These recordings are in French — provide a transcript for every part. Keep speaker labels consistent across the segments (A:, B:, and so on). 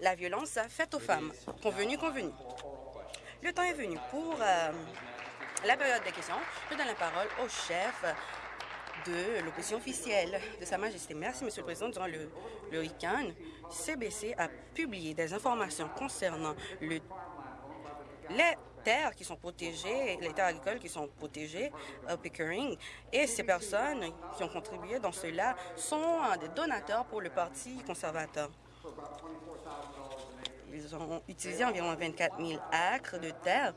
A: la violence faite aux femmes. Convenu, convenu. Le temps est venu pour euh, la période des questions. Je donne la parole au chef de l'opposition officielle de Sa Majesté. Merci, Monsieur le Président. Durant le, week-end, CBC a publié des informations concernant le, les terres qui sont protégées, les terres agricoles qui sont protégées au Pickering, et ces personnes qui ont contribué dans cela sont des donateurs pour le Parti conservateur. Ils ont utilisé environ 24 000 acres de terre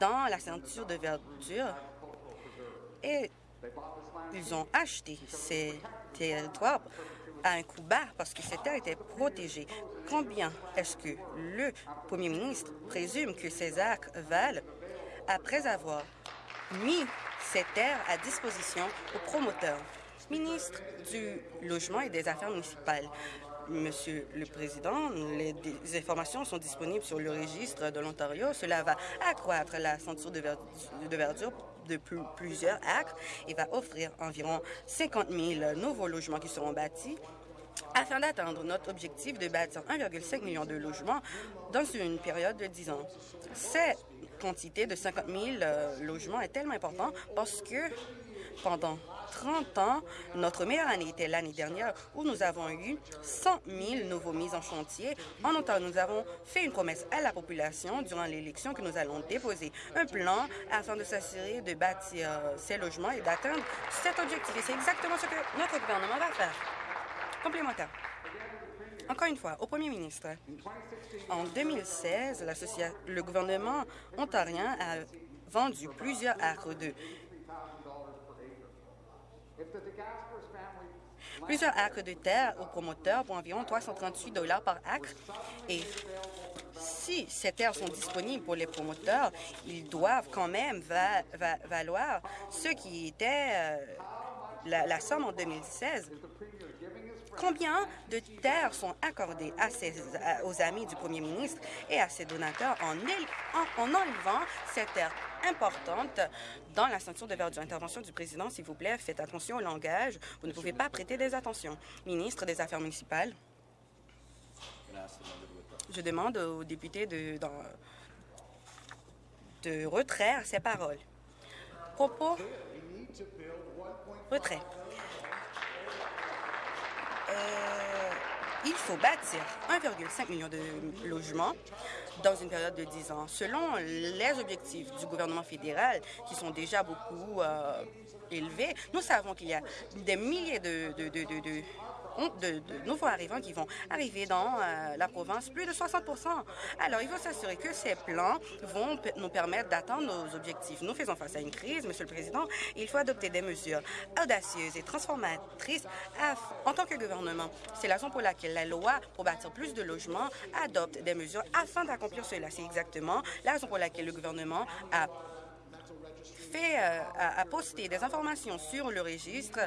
A: dans la ceinture de verdure et ils ont acheté ces territoires à un coût bas parce que ces terres étaient protégées. Combien est-ce que le premier ministre présume que ces actes valent après avoir mis ces terres à disposition aux promoteurs? Ministre du Logement et des Affaires municipales, Monsieur le Président, les, informations sont disponibles sur le registre de l'Ontario. Cela va accroître la ceinture de, verdure de, plusieurs acres et va offrir environ 50 000 nouveaux logements qui seront bâtis afin d'atteindre notre objectif de bâtir 1,5 million de logements dans une période de 10 ans. Cette quantité de 50 000 euh, logements est tellement importante parce que pendant 30 ans, notre meilleure année était l'année dernière où nous avons eu 100 000 nouveaux mises en chantier. En Ontario, nous avons fait une promesse à la population durant l'élection que nous allons déposer un plan afin de s'assurer de bâtir ces logements et d'atteindre cet objectif. Et c'est exactement ce que notre gouvernement va faire. Complémentaire. Encore une fois, au premier ministre, en 2016, le gouvernement ontarien a vendu plusieurs acres de Plusieurs acres de terre aux promoteurs pour environ 338 dollars par acre. Et si ces terres sont disponibles pour les promoteurs, ils doivent quand même valoir ce qui était euh, la, somme en 2016. Combien de terres sont accordées à aux amis du premier ministre et à ses donateurs en, en, en enlevant ces terres? Importantes dans la ceinture de verdure. Intervention du président, s'il vous plaît, faites attention au langage. Vous ne pouvez pas prêter des attentions. Ministre des Affaires municipales. Je demande aux députés de, de retraire ces paroles. Propos. Retrait. Euh, il faut bâtir 1,5 million de logements dans une période de 10 ans. Selon les objectifs du gouvernement fédéral, qui sont déjà beaucoup euh, élevés, nous savons qu'il y a des milliers de, nouveaux arrivants qui vont arriver dans euh, la province, plus de 60% Alors, il faut s'assurer que ces plans vont nous permettre d'atteindre nos objectifs. Nous faisons face à une crise, Monsieur le Président, il faut adopter des mesures audacieuses et transformatrices en tant que gouvernement. C'est la raison pour laquelle la loi pour bâtir plus de logements adopte des mesures afin d'accomplir cela. C'est exactement la raison pour laquelle le gouvernement a fait, euh, a posté des informations sur le registre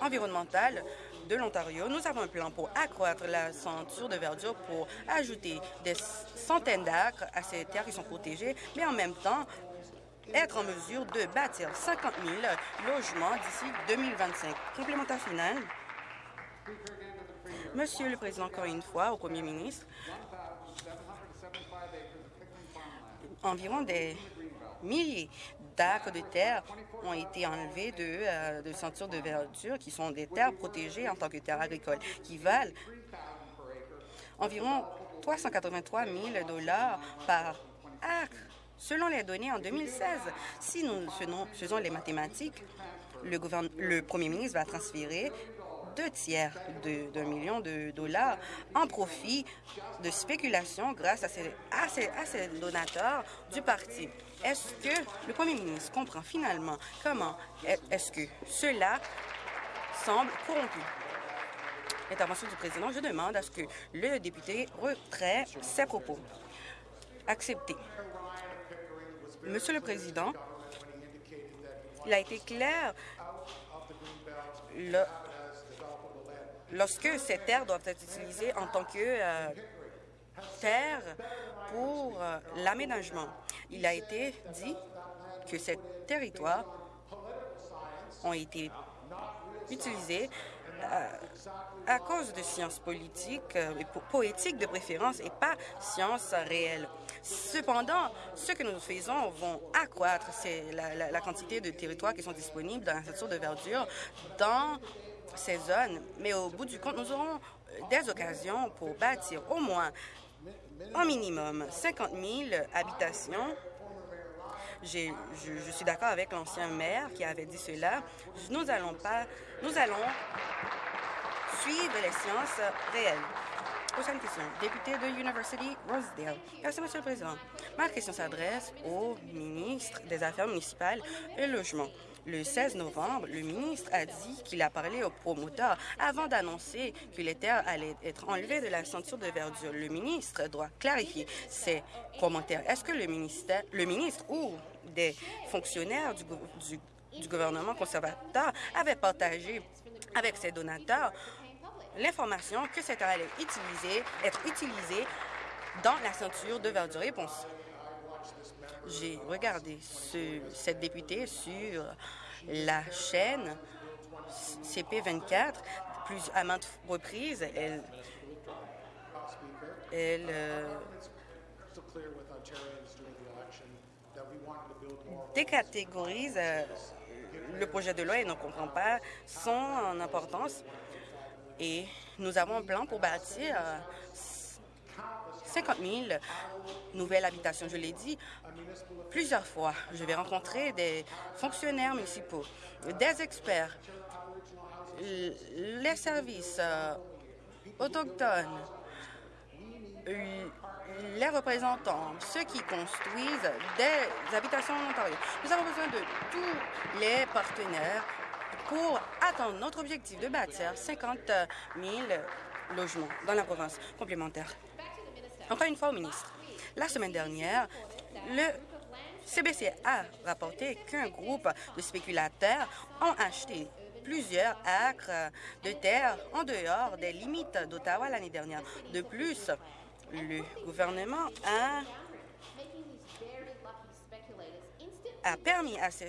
A: environnemental de l'Ontario. Nous avons un plan pour accroître la ceinture de verdure pour ajouter des centaines d'acres à ces terres qui sont protégées, mais en même temps être en mesure de bâtir 50 000 logements d'ici 2025. Complémentaire final. Monsieur le Président, encore une fois, au Premier ministre, environ des milliers d'acres de terre ont été enlevés de, euh, de de verdure qui sont des terres protégées en tant que terres agricoles, qui valent environ 383 000 dollars par acre. Selon les données en 2016, si nous faisons, les mathématiques, le premier ministre va transférer deux tiers d'un million de dollars en profit de spéculation grâce à ces, à ces, donateurs du parti. Est-ce que le premier ministre comprend finalement comment est-ce que cela semble corrompu? Intervention du président, je demande à ce que le député retrait ses propos. Accepté. Monsieur le Président, il a été clair le, lorsque ces terres doivent être utilisées en tant que euh, terre pour euh, l'aménagement. Il a été dit que ces territoires ont été utilisés à, cause de sciences politiques euh, et poétiques de préférence et pas sciences réelles. Cependant, ce que nous faisons vont accroître la, quantité de territoires qui sont disponibles dans la ceinture de verdure dans ces zones, mais au bout du compte, nous aurons des occasions pour bâtir au moins un minimum 50 000 habitations je, je, suis d'accord avec l'ancien maire qui avait dit cela. Nous allons pas, nous allons suivre les sciences réelles. Prochaine question. Député de University Rosedale. Merci, Monsieur le Président. Ma question s'adresse au ministre des Affaires municipales et Logement. Le 16 novembre, le ministre a dit qu'il a parlé aux promoteurs avant d'annoncer que les terres allaient être enlevées de la ceinture de verdure. Le ministre doit clarifier ses commentaires. Est-ce que le, ministère, le ministre ou des fonctionnaires du, gouvernement conservateur avaient partagé avec ses donateurs l'information que cette terre allait utiliser, être utilisée dans la ceinture de verdure? Réponse. J'ai regardé ce, cette députée sur la chaîne CP24 plus à maintes reprises. Elle, euh, décatégorise euh, le projet de loi et ne comprend pas son importance. Et nous avons un plan pour bâtir 50 000 nouvelles habitations. Je l'ai dit plusieurs fois. Je vais rencontrer des fonctionnaires municipaux, des experts, les services euh, autochtones, les représentants, ceux qui construisent des habitations en Ontario. Nous avons besoin de tous les partenaires pour atteindre notre objectif de bâtir 50 000 logements dans la province complémentaire. Encore une fois au ministre. La semaine dernière, le CBC a rapporté qu'un groupe de spéculateurs ont acheté plusieurs acres de terre en dehors des limites d'Ottawa l'année dernière. De plus, le gouvernement a, a permis à ces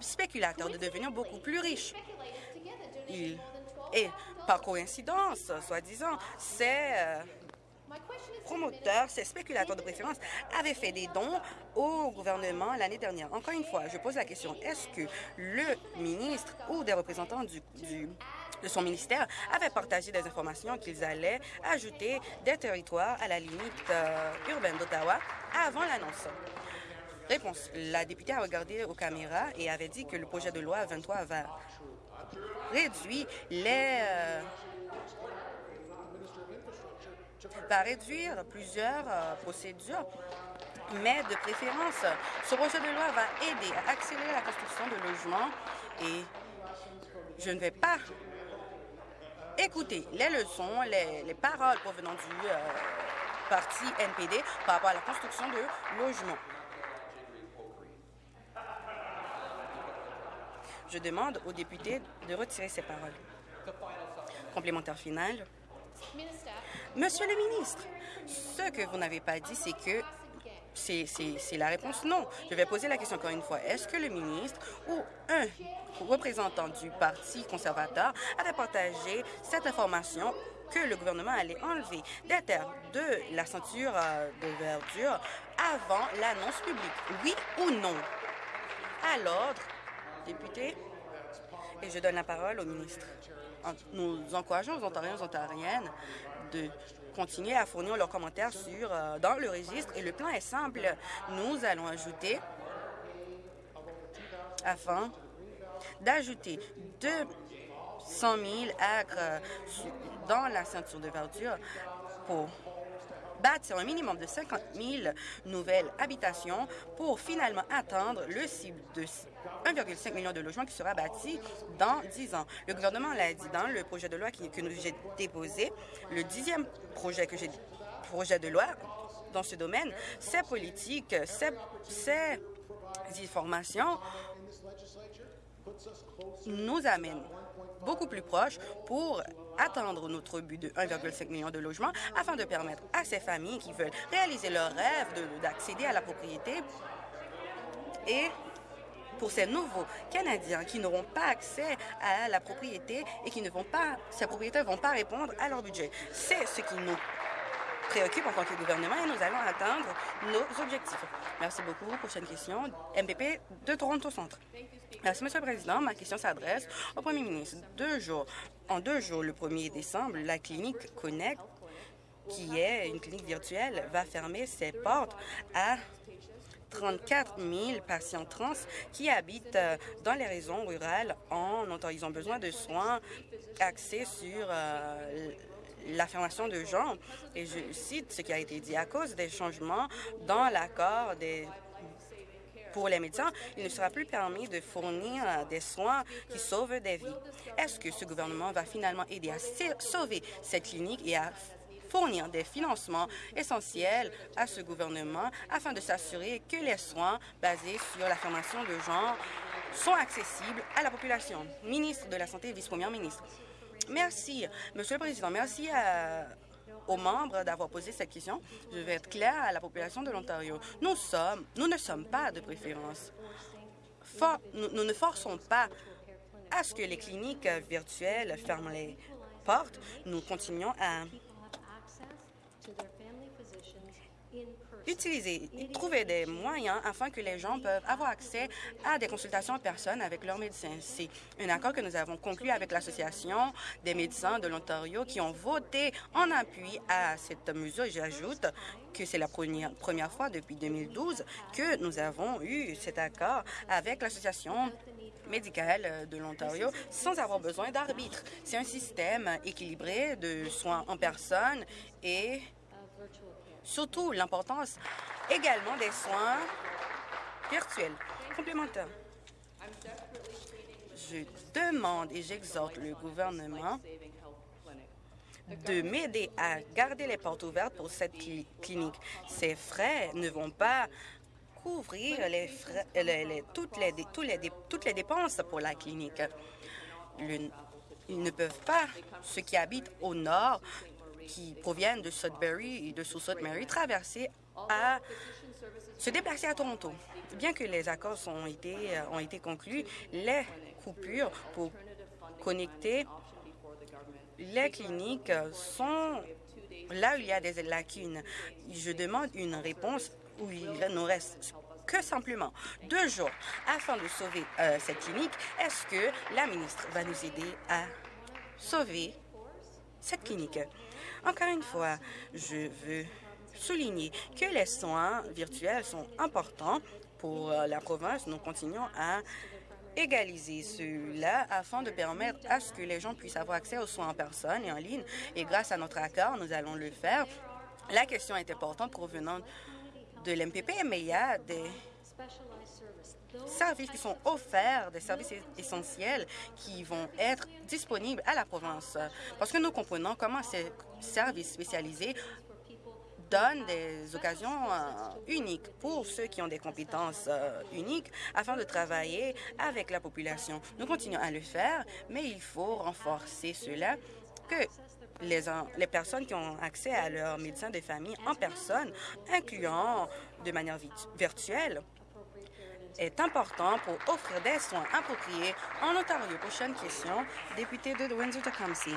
A: spéculateurs de devenir beaucoup plus riches. et par coïncidence, soi-disant, c'est... Promoteurs, ces spéculateurs de préférence, avaient fait des dons au gouvernement l'année dernière. Encore une fois, je pose la question, est-ce que le ministre ou des représentants de son ministère avaient partagé des informations qu'ils allaient ajouter des territoires à la limite euh, urbaine d'Ottawa avant l'annonce? Réponse. La députée a regardé aux caméras et avait dit que le projet de loi 23 va réduire les... Euh, va réduire plusieurs euh, procédures, mais de préférence, ce projet de loi va aider à accélérer la construction de logements et je ne vais pas écouter les leçons, les, paroles provenant du euh, parti NPD par rapport à la construction de logements. Je demande aux députés de retirer ces paroles. Complémentaire final. Monsieur le ministre, ce que vous n'avez pas dit, c'est que c'est la réponse non. Je vais poser la question encore une fois. Est-ce que le ministre ou un représentant du Parti conservateur avait partagé cette information que le gouvernement allait enlever des terres de la ceinture euh, de verdure avant l'annonce publique? Oui ou non? À l'ordre, député, et je donne la parole au ministre. Nous encourageons les Ontariens et Ontariennes de continuer à fournir leurs commentaires sur, euh, dans le registre. Et le plan est simple. Nous allons ajouter, afin d'ajouter 200 000 acres dans la ceinture de verdure pour bâtir un minimum de 50 000 nouvelles habitations pour finalement atteindre le cible de 1,5 million de logements qui sera bâti dans 10 ans. Le gouvernement l'a dit dans le projet de loi que j'ai déposé, le dixième projet que projet de loi dans ce domaine, ces politiques, ces, ces informations nous amènent beaucoup plus proches pour atteindre notre but de 1,5 million de logements afin de permettre à ces familles qui veulent réaliser leur rêve d'accéder à la propriété et pour ces nouveaux Canadiens qui n'auront pas accès à la propriété et qui ne vont pas, ces propriétaires ne vont pas répondre à leur budget. C'est ce qui nous préoccupe en tant que gouvernement et nous allons atteindre nos objectifs. Merci beaucoup. Prochaine question, MPP de Toronto Centre. Merci, Monsieur le Président. Ma question s'adresse au Premier ministre. En deux jours, le 1er décembre, la clinique Connect, qui est une clinique virtuelle, va fermer ses portes à 34 000 patients trans qui habitent euh, dans les régions rurales en Ontario. Ils ont besoin de soins axés sur euh, l'affirmation de genre. Et je cite ce qui a été dit à cause des changements dans l'accord des pour les médecins, il ne sera plus permis de fournir des soins qui sauvent des vies. Est-ce que ce gouvernement va finalement aider à sauver cette clinique et à fournir des financements essentiels à ce gouvernement afin de s'assurer que les soins basés sur l'affirmation de genre sont accessibles à la population? Ministre de la Santé, vice-première ministre. Merci, Monsieur le Président. Merci aux membres d'avoir posé cette question. Je vais être clair à la population de l'Ontario. Nous sommes, nous ne sommes pas de préférence. nous, ne forçons pas à ce que les cliniques virtuelles ferment les portes. Nous continuons à utiliser, trouver des moyens afin que les gens peuvent avoir accès à des consultations en personne avec leurs médecins. C'est un accord que nous avons conclu avec l'Association des médecins de l'Ontario qui ont voté en appui à cette mesure. J'ajoute que c'est la première, première fois depuis 2012 que nous avons eu cet accord avec l'Association médicale de l'Ontario sans avoir besoin d'arbitre. C'est un système équilibré de soins en personne et surtout l'importance également des soins virtuels complémentaires. Je demande et j'exhorte le gouvernement de m'aider à garder les portes ouvertes pour cette clinique. Ces frais ne vont pas couvrir les toutes les dépenses pour la clinique. ils ne peuvent pas, ceux qui habitent au nord, qui proviennent de Sudbury et de Sault Mary traverser à se déplacer à Toronto. Bien que les accords ont été, euh, ont été conclus, les coupures pour connecter les cliniques sont là où il y a des lacunes. Je demande une réponse où il ne reste que simplement deux jours afin de sauver euh, cette clinique. Est-ce que la ministre va nous aider à sauver cette clinique? Encore une fois, je veux souligner que les soins virtuels sont importants pour euh, la province. Nous continuons à égaliser cela afin de permettre à ce que les gens puissent avoir accès aux soins en personne et en ligne. Et grâce à notre accord, nous allons le faire. La question est importante provenant de l'MPP, mais il y a des services qui sont offerts, des services essentiels qui vont être disponibles à la province. Parce que nous comprenons comment ces services spécialisés donnent des occasions euh, uniques pour ceux qui ont des compétences euh, uniques afin de travailler avec la population. Nous continuons à le faire, mais il faut renforcer cela que les, personnes qui ont accès à leur médecin de famille en personne, incluant de manière virtuelle, est important pour offrir des soins appropriés en Ontario. Prochaine question, député de Windsor-Tecumseh.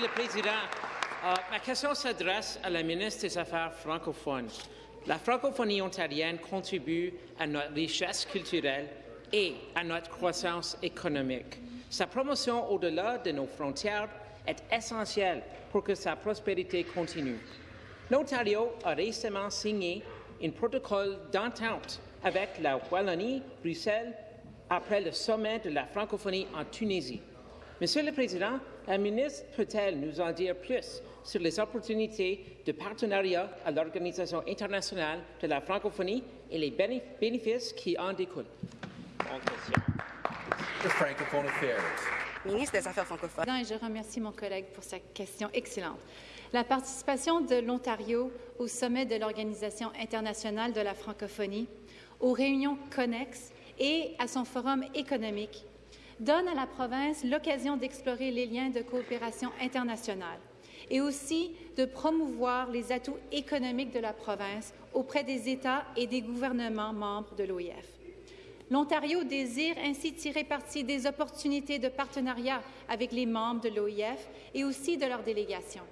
B: Le Président, euh, ma question s'adresse à la ministre des Affaires francophones. La francophonie ontarienne contribue à notre richesse culturelle et à notre croissance économique. Sa promotion au-delà de nos frontières est essentielle pour que sa prospérité continue. L'Ontario a récemment signé un protocole d'entente avec la Wallonie, Bruxelles, après le sommet de la francophonie en Tunisie. Monsieur le Président, la ministre peut-elle nous en dire plus sur les opportunités de partenariat à l'Organisation internationale de la francophonie et les bénéfices qui en découlent?
A: Ministre des Affaires francophones.
C: je remercie mon collègue pour sa question excellente. La participation de l'Ontario au sommet de l'Organisation internationale de la francophonie aux réunions connexes et à son forum économique, donne à la province l'occasion d'explorer les liens de coopération internationale et aussi de promouvoir les atouts économiques de la province auprès des États et des gouvernements membres de l'OIF. L'Ontario désire ainsi tirer parti des opportunités de partenariat avec les membres de l'OIF et aussi de leur délégation,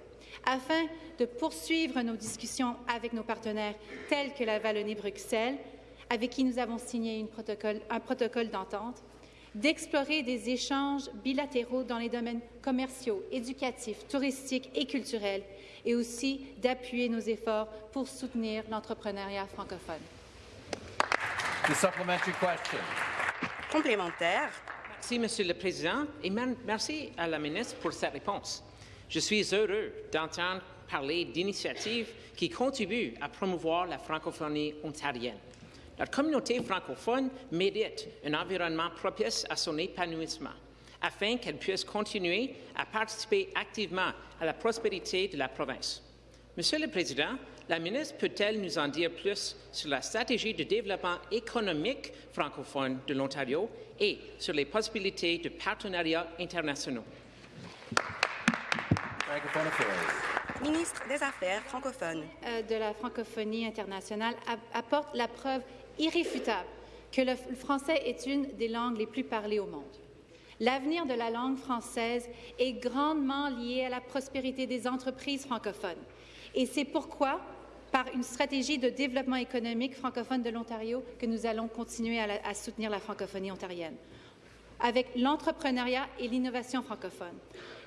C: afin de poursuivre nos discussions avec nos partenaires tels que la Wallonie-Bruxelles, avec qui nous avons signé un protocole d'entente, d'explorer des échanges bilatéraux dans les domaines commerciaux, éducatifs, touristiques et culturels, et aussi d'appuyer nos efforts pour soutenir l'entrepreneuriat francophone.
A: Complémentaire.
B: Merci, Monsieur le Président, et merci à la ministre pour sa réponse. Je suis heureux d'entendre parler d'initiatives qui contribuent à promouvoir la francophonie ontarienne. La communauté francophone mérite un environnement propice à son épanouissement afin qu'elle puisse continuer à participer activement à la prospérité de la province. Monsieur le Président, la ministre peut-elle nous en dire plus sur la stratégie de développement économique francophone de l'Ontario et sur les possibilités de partenariats internationaux?
A: Ministre des Affaires francophones.
C: Euh, de la francophonie internationale apporte la preuve irréfutable que le français est une des langues les plus parlées au monde. L'avenir de la langue française est grandement lié à la prospérité des entreprises francophones. Et c'est pourquoi, par une stratégie de développement économique francophone de l'Ontario, que nous allons continuer à, soutenir la francophonie ontarienne avec l'entrepreneuriat et l'innovation francophone,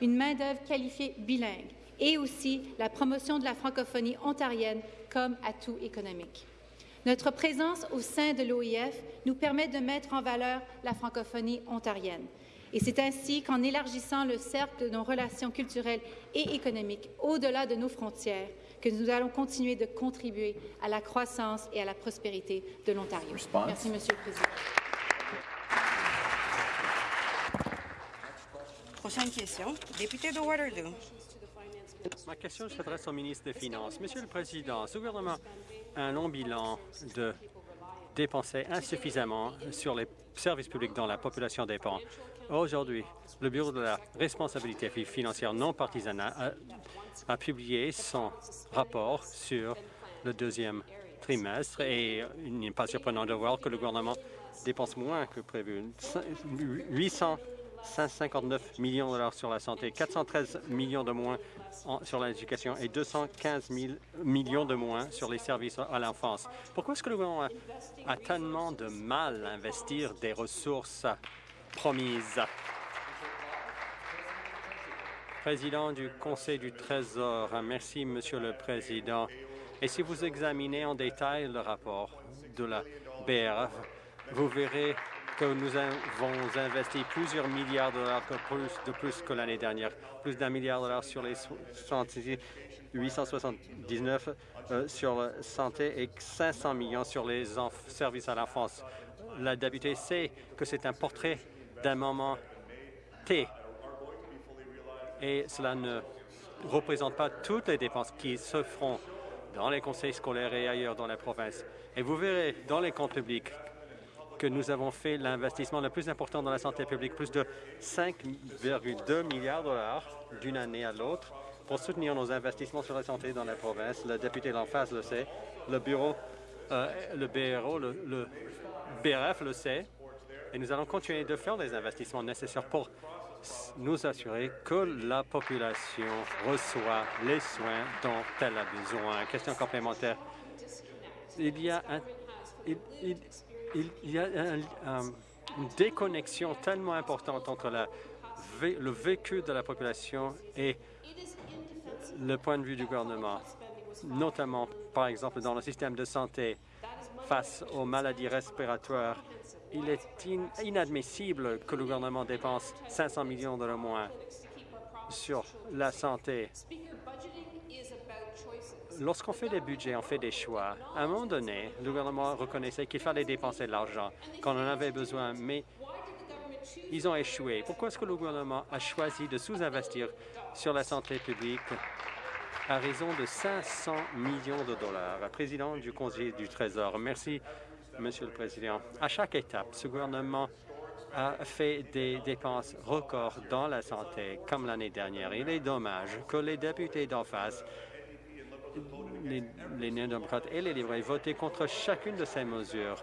C: une main-d'œuvre qualifiée bilingue et aussi la promotion de la francophonie ontarienne comme atout économique. Notre présence au sein de l'OIF nous permet de mettre en valeur la francophonie ontarienne. Et c'est ainsi qu'en élargissant le cercle de nos relations culturelles et économiques au-delà de nos frontières, que nous allons continuer de contribuer à la croissance et à la prospérité de l'Ontario. Merci, Monsieur le Président.
A: Prochaine question, député de Waterloo.
D: Ma question s'adresse au ministre des Finances. Monsieur le Président, ce gouvernement un long bilan de dépenser insuffisamment sur les services publics dont la population dépend. Aujourd'hui, le Bureau de la responsabilité financière non partisane a, publié son rapport sur le deuxième trimestre et il n'est pas surprenant de voir que le gouvernement dépense moins que prévu. 800 159 millions de dollars sur la santé, 413 millions de moins sur l'éducation et 215 millions de moins sur les services à l'enfance. Pourquoi est-ce que le gouvernement a, tellement de mal à investir des ressources promises? Président du Conseil du Trésor, merci, Monsieur le Président. Et si vous examinez en détail le rapport de la BRF, vous verrez que nous avons investi plusieurs milliards de dollars de plus que l'année dernière, plus d'un milliard de dollars sur les 879 euh, sur la santé et 500 millions sur les services à l'enfance. La députée sait que c'est un portrait d'un moment T et cela ne représente pas toutes les dépenses qui se feront dans les conseils scolaires et ailleurs dans la province. Et vous verrez dans les comptes publics que nous avons fait l'investissement le plus important dans la santé publique, plus de 5,2 milliards de dollars d'une année à l'autre pour soutenir nos investissements sur la santé dans la province. Le député d'en face le sait, le bureau, euh, le BRO, le, BRF le sait, et nous allons continuer de faire les investissements nécessaires pour nous assurer que la population reçoit les soins dont elle a besoin. Question complémentaire. Il y a un, y a une déconnexion tellement importante entre le vécu de la population et le point de vue du gouvernement, notamment, par exemple, dans le système de santé face aux maladies respiratoires. Il est inadmissible que le gouvernement dépense 500 millions de moins sur la santé Lorsqu'on fait des budgets, on fait des choix. À un moment donné, le gouvernement reconnaissait qu'il fallait dépenser de l'argent quand on en avait besoin, mais ils ont échoué. Pourquoi est-ce que le gouvernement a choisi de sous-investir sur la santé publique à raison de 500 millions de dollars? Président du Conseil du Trésor, merci, Monsieur le Président. À chaque étape, ce gouvernement a fait des dépenses records dans la santé, comme l'année dernière. Il est dommage que les députés d'en face les, néo-démocrates et les libéraux voté contre chacune de ces mesures.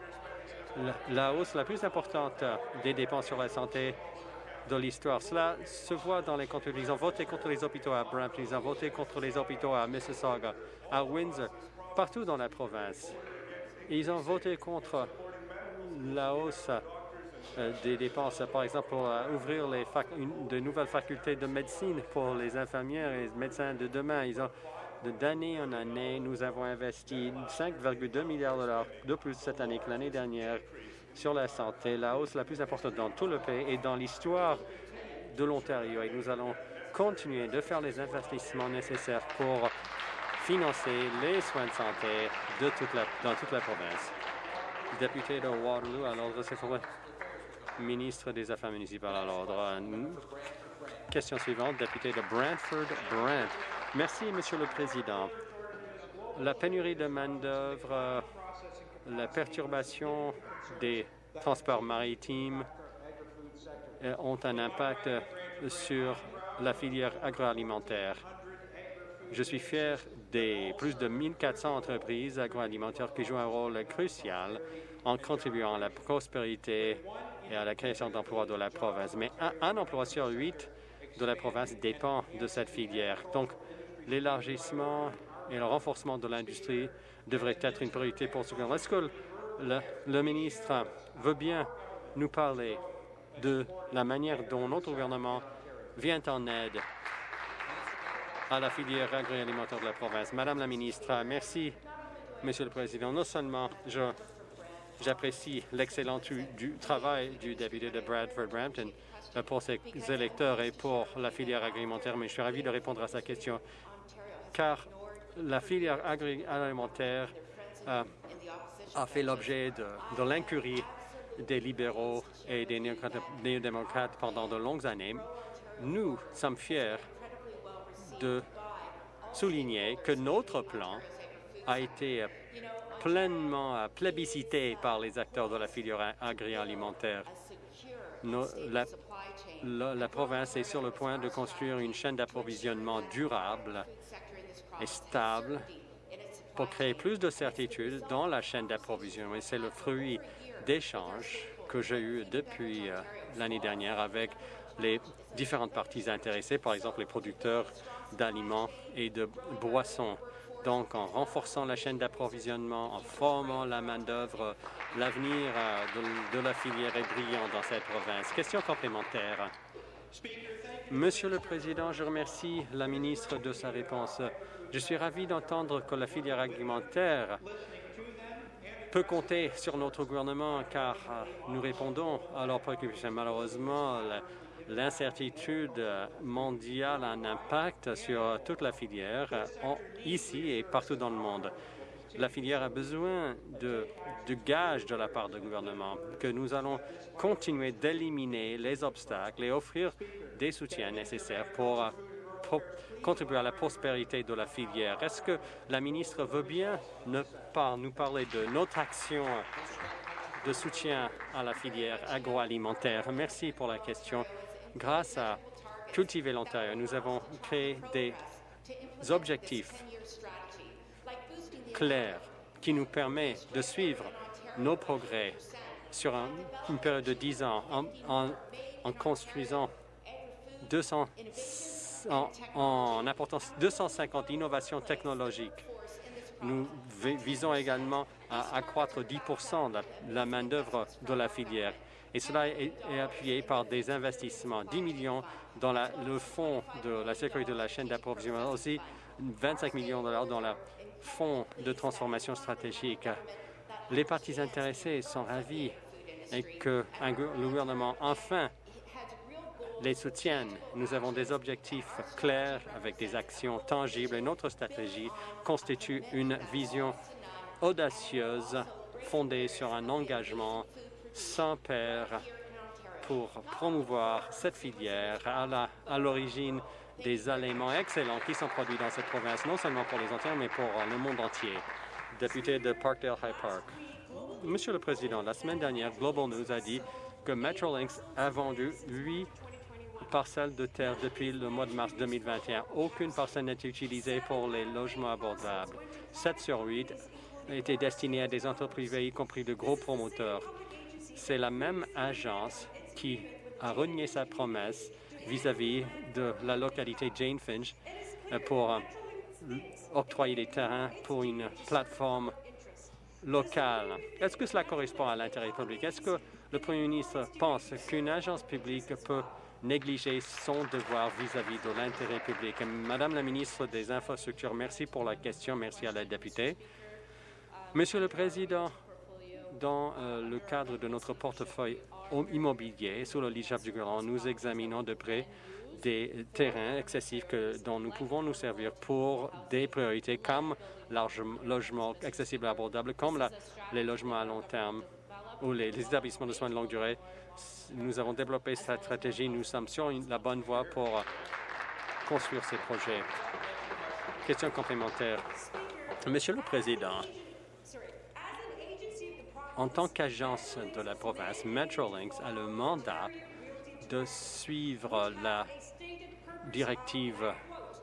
D: la hausse la plus importante des dépenses sur la santé de l'histoire. Cela se voit dans les comptes. Ils ont voté contre les hôpitaux à Brampton, ils ont voté contre les hôpitaux à Mississauga, à Windsor, partout dans la province. ils ont voté contre la hausse euh, des dépenses, par exemple, pour euh, ouvrir les de nouvelles facultés de médecine pour les infirmières et les médecins de demain. Ils ont D'année en année, nous avons investi 5,2 milliards de dollars de plus cette année que l'année dernière sur la santé, la hausse la plus importante dans tout le pays et dans l'histoire de l'Ontario. Et nous allons continuer de faire les investissements nécessaires pour financer les soins de santé dans toute la province. Député de Waterloo, à l'ordre, c'est ministre des Affaires municipales à l'ordre. Question suivante, député de Brantford-Brant. Merci, Monsieur le Président. La pénurie de main-d'œuvre, la perturbation des transports maritimes euh, ont un impact sur la filière agroalimentaire. Je suis fier des plus de 1400 entreprises agroalimentaires qui jouent un rôle crucial en contribuant à la prospérité et à la création d'emplois de la province. Mais un, emploi sur huit de la province dépend de cette filière. Donc, l'élargissement et le renforcement de l'industrie devraient être une priorité pour ce gouvernement. Est-ce que le, ministre veut bien nous parler de la manière dont notre gouvernement vient en aide à la filière agroalimentaire de la province? Madame la ministre, merci, Monsieur le Président. Non seulement j'apprécie l'excellent du travail du député de Bradford-Brampton euh, pour ses électeurs et pour la filière agroalimentaire, mais je suis ravi de répondre à sa question, car la filière agroalimentaire euh, a fait l'objet de, l'incurie des libéraux et des néo-démocrates pendant de longues années. Nous sommes fiers de souligner que notre plan a été pleinement plébiscité par les acteurs de la filière agroalimentaire. La, la, province est sur le point de construire une chaîne d'approvisionnement durable stable pour créer plus de certitude dans la chaîne d'approvisionnement. C'est le fruit d'échanges que j'ai eu depuis euh, l'année dernière avec les différentes parties intéressées, par exemple les producteurs d'aliments et de boissons. Donc, en renforçant la chaîne d'approvisionnement, en formant la main-d'œuvre, l'avenir euh, de la filière est brillant dans cette province. Question complémentaire. Monsieur le Président, je remercie la ministre de sa réponse. Je suis ravi d'entendre que la filière alimentaire peut compter sur notre gouvernement car euh, nous répondons à leurs préoccupations. Malheureusement, l'incertitude mondiale a un impact sur toute la filière, euh, ici et partout dans le monde. La filière a besoin de, gages de la part du gouvernement, que nous allons continuer d'éliminer les obstacles et offrir des soutiens nécessaires pour euh, contribuer à la prospérité de la filière. Est-ce que la ministre veut bien ne pas nous parler de notre action de soutien à la filière agroalimentaire? Merci pour la question. Grâce à Cultiver l'Ontario, nous avons créé des objectifs clairs qui nous permettent de suivre nos progrès sur une période de 10 ans en, en construisant 200 en, apportant 250 innovations technologiques. Nous visons également à accroître 10 de la, main-d'œuvre de la filière. Et cela est, appuyé par des investissements, 10 millions dans le fonds de la sécurité de la chaîne d'approvisionnement, aussi 25 millions de dollars dans le fonds de transformation stratégique. Les parties intéressées sont ravis et que le gouvernement enfin les soutiennent. Nous avons des objectifs clairs avec des actions tangibles et notre stratégie constitue une vision audacieuse fondée sur un engagement sans pair pour promouvoir cette filière à l'origine des aliments excellents qui sont produits dans cette province, non seulement pour les Ontariens, mais pour le monde entier. Député de Parkdale High Park. Monsieur le Président, la semaine dernière, Global News a dit que Metrolinx a vendu 8 parcelles de terre depuis le mois de mars 2021. Aucune parcelle n'est utilisée pour les logements abordables. 7 sur 8 été destiné à des entreprises y compris de gros promoteurs. C'est la même agence qui a renié sa promesse vis-à-vis de la localité Jane Finch euh, pour euh, octroyer des terrains pour une plateforme locale. Est-ce que cela correspond à l'intérêt public? Est-ce que le Premier ministre pense qu'une agence publique peut négliger son devoir vis-à-vis de l'intérêt public? Madame la ministre des Infrastructures, merci pour la question. Merci à la députée. Monsieur le Président, dans euh, le cadre de notre portefeuille immobilier, sous le leadership du gouvernement, nous examinons de près des terrains excessifs que, dont nous pouvons nous servir pour des priorités comme le logement accessible et abordable, comme les logements à long terme ou les, établissements de soins de longue durée. Nous avons développé cette stratégie. Nous sommes sur la bonne voie pour construire ces projets. Question complémentaire. Monsieur le Président, en tant qu'agence de la province, Metrolinx a le mandat de suivre la directive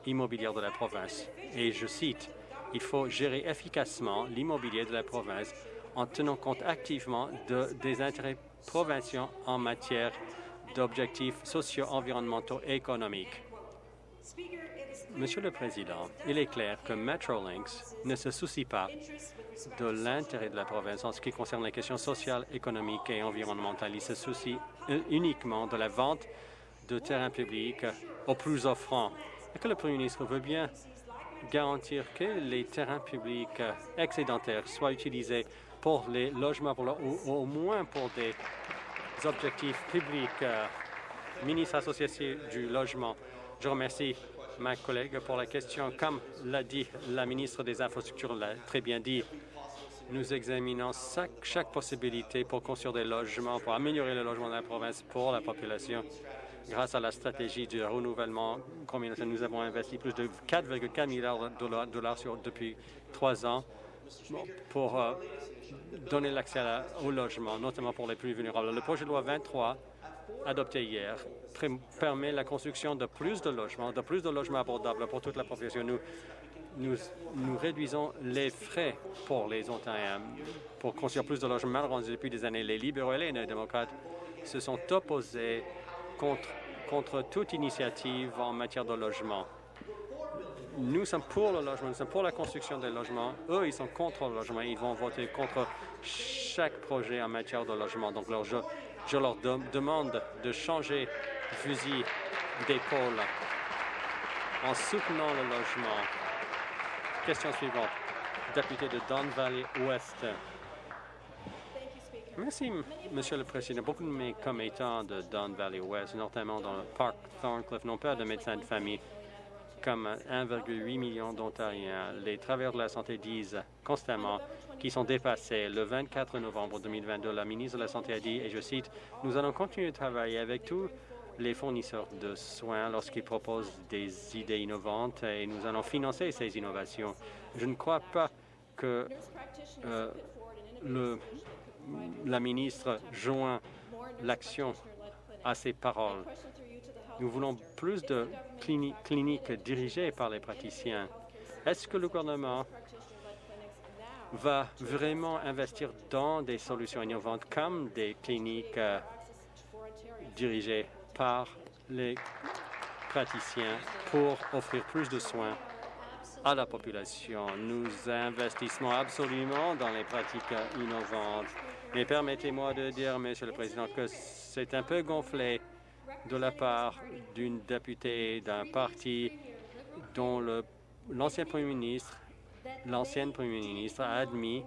D: immobilière de la province. Et je cite, « Il faut gérer efficacement l'immobilier de la province en tenant compte activement de, des intérêts provinciaux en matière d'objectifs socio-environnementaux et économiques. Monsieur le Président, il est clair que Metrolinx ne se soucie pas de l'intérêt de la province en ce qui concerne les questions sociales, économiques et environnementales. Il se soucie uniquement de la vente de terrains publics aux plus offrants. Et que le Premier ministre veut bien garantir que les terrains publics excédentaires soient utilisés pour les logements ou au moins pour des objectifs publics. Euh, ministre associé du logement, je remercie ma collègue pour la question. Comme l'a dit la ministre des Infrastructures, l'a très bien dit, nous examinons chaque, possibilité pour construire des logements, pour améliorer le logement de la province pour la population. Grâce à la stratégie du renouvellement communautaire, nous avons investi plus de 4,4 milliards de dollars, depuis trois ans pour euh, donner l'accès au logement, notamment pour les plus vulnérables. Le projet de loi 23 adopté hier permet la construction de plus de logements, de plus de logements abordables pour toute la population. Nous, nous, nous réduisons les frais pour les Ontariens pour construire plus de logements. Malheureusement, depuis des années, les libéraux et les démocrates se sont opposés contre, contre toute initiative en matière de logement. Nous sommes pour le logement, nous sommes pour la construction des logements. Eux, ils sont contre le logement. Ils vont voter contre chaque projet en matière de logement. Donc, je leur demande de changer de fusil d'épaule en soutenant le logement. Question suivante. Député de Don Valley Ouest. Merci, Monsieur le Président. Beaucoup de mes commettants de Don Valley West, notamment dans le parc Thorncliffe, n'ont pas de médecin de famille comme 1,8 million d'Ontariens. Les travailleurs de la santé disent constamment qui sont dépassés. Le 24 novembre 2022, la ministre de la Santé a dit, et je cite, « Nous allons continuer de travailler avec tous les fournisseurs de soins lorsqu'ils proposent des idées innovantes et nous allons financer ces innovations. Je ne crois pas que euh, la ministre joint l'action à ses paroles. Nous voulons plus de cliniques dirigées par les praticiens. Est-ce que le gouvernement va vraiment investir dans des solutions innovantes comme des cliniques euh, dirigées par les praticiens pour offrir plus de soins à la population? Nous investissons absolument dans les pratiques innovantes. Mais permettez-moi de dire, Monsieur le Président, que c'est un peu gonflé de la part d'une députée d'un parti dont l'ancien Premier ministre l'ancienne Premier ministre a admis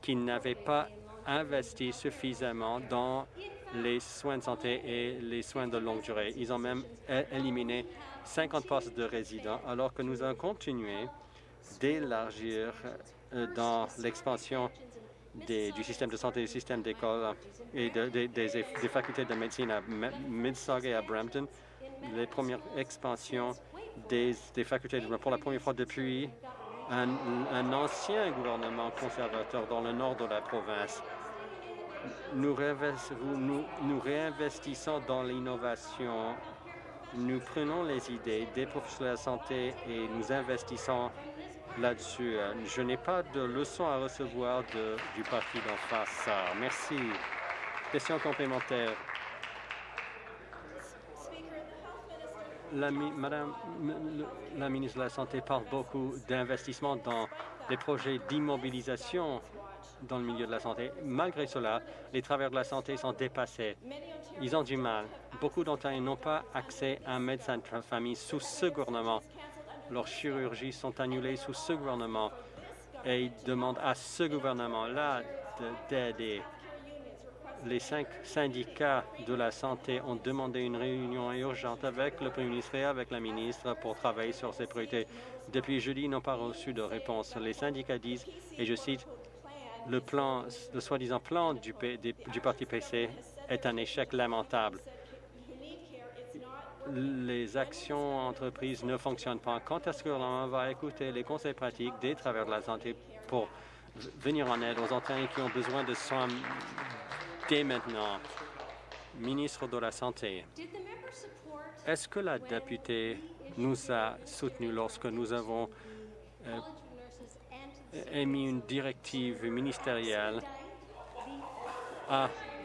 D: qu'il n'avait pas investi suffisamment dans les soins de santé et les soins de longue durée. Ils ont même éliminé 50 postes de résidents, alors que nous avons continué d'élargir euh, dans l'expansion du système de santé, du système d'école et des, facultés de médecine à Mississauga et à Brampton, les premières expansions des, facultés pour la première fois depuis un, ancien gouvernement conservateur dans le nord de la province. Nous, nous, réinvestissons dans l'innovation. Nous prenons les idées des professionnels de la santé et nous investissons là-dessus. Euh, je n'ai pas de leçon à recevoir du parti d'en face. Merci. Question complémentaire. La, Madame la ministre de la Santé parle beaucoup d'investissement dans des projets d'immobilisation dans le milieu de la santé. Malgré cela, les travailleurs de la santé sont dépassés. Ils ont du mal. Beaucoup d'entre eux n'ont pas accès à un médecin de famille sous ce gouvernement. Leurs chirurgies sont annulées sous ce gouvernement et ils demandent à ce gouvernement-là d'aider les cinq syndicats de la santé ont demandé une réunion urgente avec le Premier ministre et avec la ministre pour travailler sur ces priorités. Depuis jeudi, ils n'ont pas reçu de réponse. Les syndicats disent, et je cite, le plan, le soi-disant plan du, du Parti PC est un échec lamentable. Les actions entreprises ne fonctionnent pas. Quand est-ce que l'on va écouter les conseils pratiques des travailleurs de la santé pour venir en aide aux entraînés qui ont besoin de soins dès maintenant, ministre de la Santé, est-ce que la députée nous a soutenus lorsque nous avons euh, émis une directive ministérielle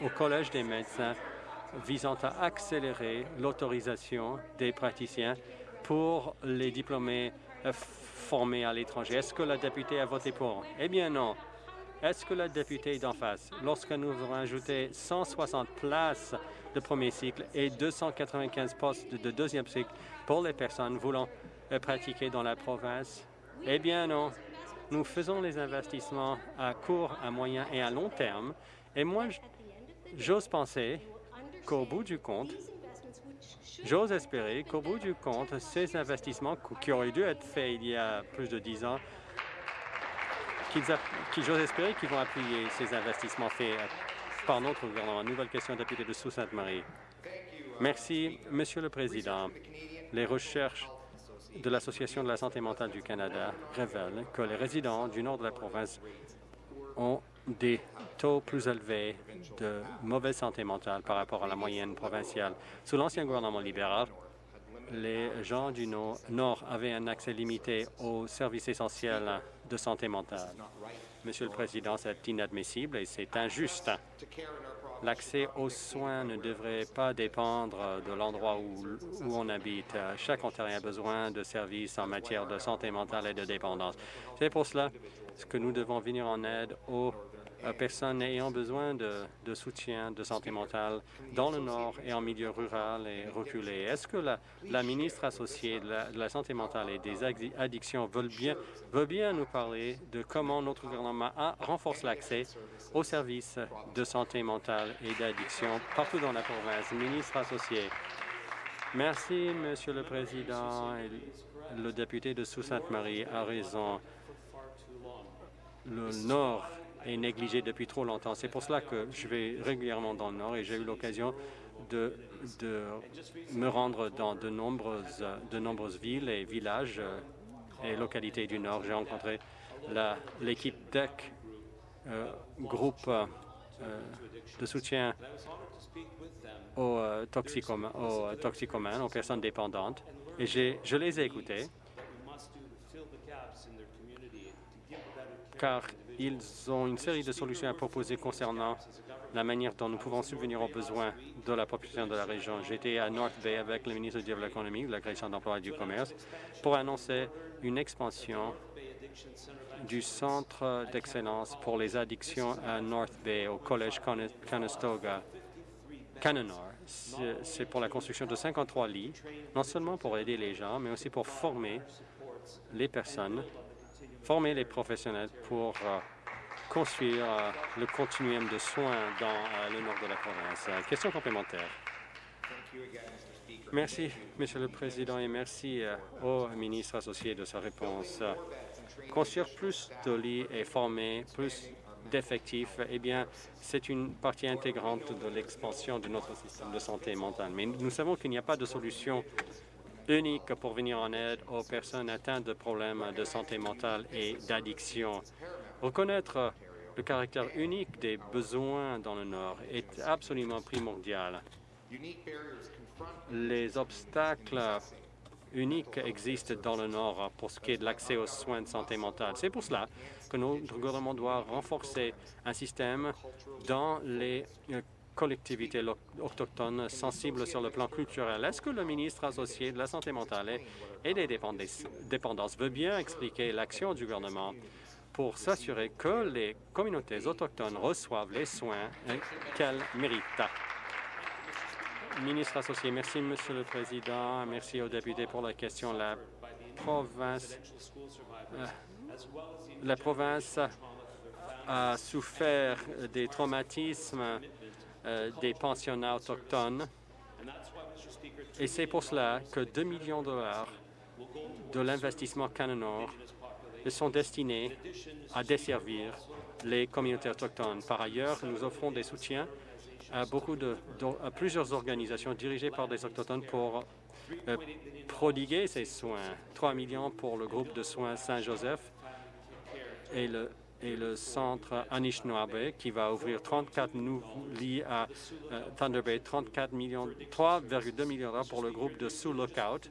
D: au Collège des médecins visant à accélérer l'autorisation des praticiens pour les diplômés euh, formés à l'étranger. Est-ce que la députée a voté pour? Eh bien non. Est-ce que la députée d'en face, lorsque nous avons ajouté 160 places de premier cycle et 295 postes de deuxième cycle pour les personnes voulant euh, pratiquer dans la province, eh bien non. Nous faisons les investissements à court, à moyen et à long terme. Et moi, j'ose penser qu'au bout du compte, j'ose espérer qu'au bout du compte, ces investissements qui auraient dû être faits il y a plus de dix ans j'ose espérer qu'ils vont appuyer ces investissements faits par notre gouvernement. Nouvelle question, député de Sault-Sainte-Marie. Merci, Monsieur le Président. Les recherches de l'Association de la santé mentale du Canada révèlent que les résidents du nord de la province ont des taux plus élevés de mauvaise santé mentale par rapport à la moyenne provinciale. Sous l'ancien gouvernement libéral, les gens du Nord avaient un accès limité aux services essentiels de santé mentale. Monsieur le Président, c'est inadmissible et c'est injuste. L'accès aux soins ne devrait pas dépendre de l'endroit où, on habite. Chaque Ontarien a besoin de services en matière de santé mentale et de dépendance. C'est pour cela que nous devons venir en aide aux personnes ayant besoin de, soutien de santé mentale dans le Nord et en milieu rural et reculé. Est-ce que la, ministre associée de la, santé mentale et des addictions veut bien, veut bien nous parler de comment notre gouvernement renforce l'accès aux services de santé mentale et d'addiction partout dans la province? Ministre associée. Merci, Monsieur le Président. Le député de Sault-Sainte-Marie a raison. Le Nord est négligé depuis trop longtemps. C'est pour cela que je vais régulièrement dans le Nord et j'ai eu l'occasion de, de, me rendre dans de nombreuses, de nombreuses villes et villages euh, et localités du Nord. J'ai rencontré l'équipe DEC, euh, groupe euh, de soutien aux, toxicomanes, aux toxicomanes, aux personnes dépendantes, et je les ai écoutés car ils ont une série de solutions à proposer concernant la manière dont nous pouvons subvenir aux besoins de la population de la région. J'étais à North Bay avec le ministre de l'économie, de la création d'emplois et du commerce pour annoncer une expansion du centre d'excellence pour les addictions à North Bay au collège Conestoga. Canonor. C'est pour la construction de 53 lits, non seulement pour aider les gens, mais aussi pour former les personnes former les professionnels pour euh, construire euh, le continuum de soins dans euh, le nord de la province. question complémentaire. Merci, Monsieur le Président, et merci au ministre associé de sa réponse. Construire plus de lits et former plus d'effectifs, eh bien, c'est une partie intégrante de l'expansion de notre système de santé mentale. Mais nous savons qu'il n'y a pas de solution unique pour venir en aide aux personnes atteintes de problèmes de santé mentale et d'addiction. Reconnaître le caractère unique des besoins dans le Nord est absolument primordial. Les obstacles unique existe dans le Nord pour ce qui est de l'accès aux soins de santé mentale. C'est pour cela que notre gouvernement doit renforcer un système dans les collectivités autochtones sensibles sur le plan culturel. Est-ce que le ministre associé de la santé mentale et des dépendances veut bien expliquer l'action du gouvernement pour s'assurer que les communautés autochtones reçoivent les soins qu'elles méritent? Ministre associé, merci, Monsieur le Président. Merci aux députés pour la question. La province, euh, la province a souffert des traumatismes des pensionnats autochtones et c'est pour cela que 2 millions de dollars de l'investissement Canonor sont destinés à desservir les communautés autochtones. Par ailleurs, nous offrons des soutiens à, beaucoup de, plusieurs organisations dirigées par des autochtones pour euh, prodiguer ces soins. 3 millions pour le groupe de soins Saint-Joseph et le, et le centre Anishinaabe qui va ouvrir 34 nouveaux lits à euh, Thunder Bay, 34 millions, 3,2 millions d'euros pour le groupe de Sous Lookout.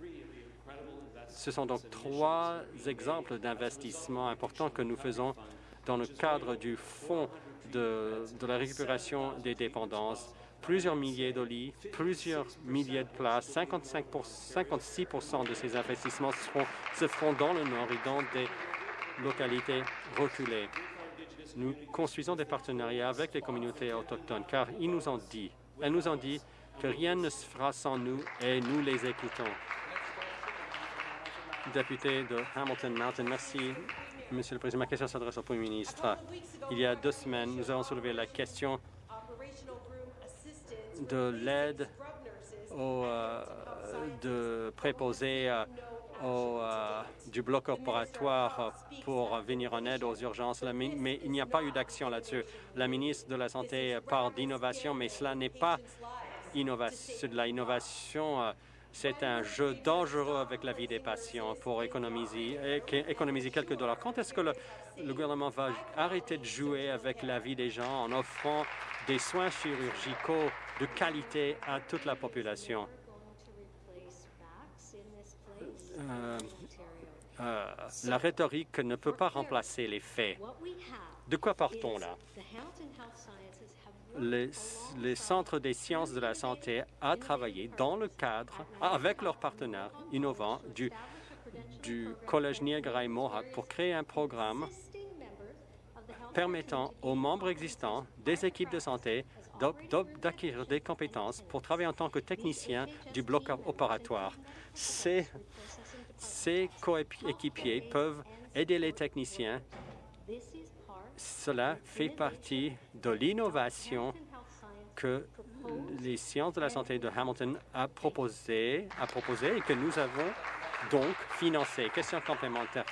D: Ce sont donc trois exemples d'investissements importants que nous faisons dans le cadre du Fonds de, la récupération des dépendances, plusieurs milliers de lits, plusieurs milliers de places, 55 56% de ces investissements se feront dans le Nord et dans des localités reculées. Nous construisons des partenariats avec les communautés autochtones car ils nous ont dit, elles nous ont dit que rien ne se fera sans nous et nous les écoutons. Député de Hamilton Mountain, merci. Monsieur le Président, ma question s'adresse au Premier ministre. Il y a deux semaines, nous avons soulevé la question de l'aide euh, de préposer euh, au, euh, du bloc opératoire pour venir en aide aux urgences, mais il n'y a pas eu d'action là-dessus. La ministre de la Santé parle d'innovation, mais cela n'est pas innovation, de la innovation c'est un jeu dangereux avec la vie des patients pour économiser, économiser quelques dollars. Quand est-ce que le, gouvernement va arrêter de jouer avec la vie des gens en offrant des soins chirurgicaux de qualité à toute la population? Euh, euh, la rhétorique ne peut pas remplacer les faits. De quoi partons là? les, centres des sciences de la santé à travailler dans le cadre, avec leurs partenaires innovants du, Collège Niagara et Mohawk pour créer un programme permettant aux membres existants des équipes de santé d'acquérir des compétences pour travailler en tant que technicien du bloc opératoire. Ces, ces coéquipiers peuvent aider les techniciens cela fait partie de l'innovation que les sciences de la santé de Hamilton a proposé, a proposé et que nous avons donc financé. Question complémentaire.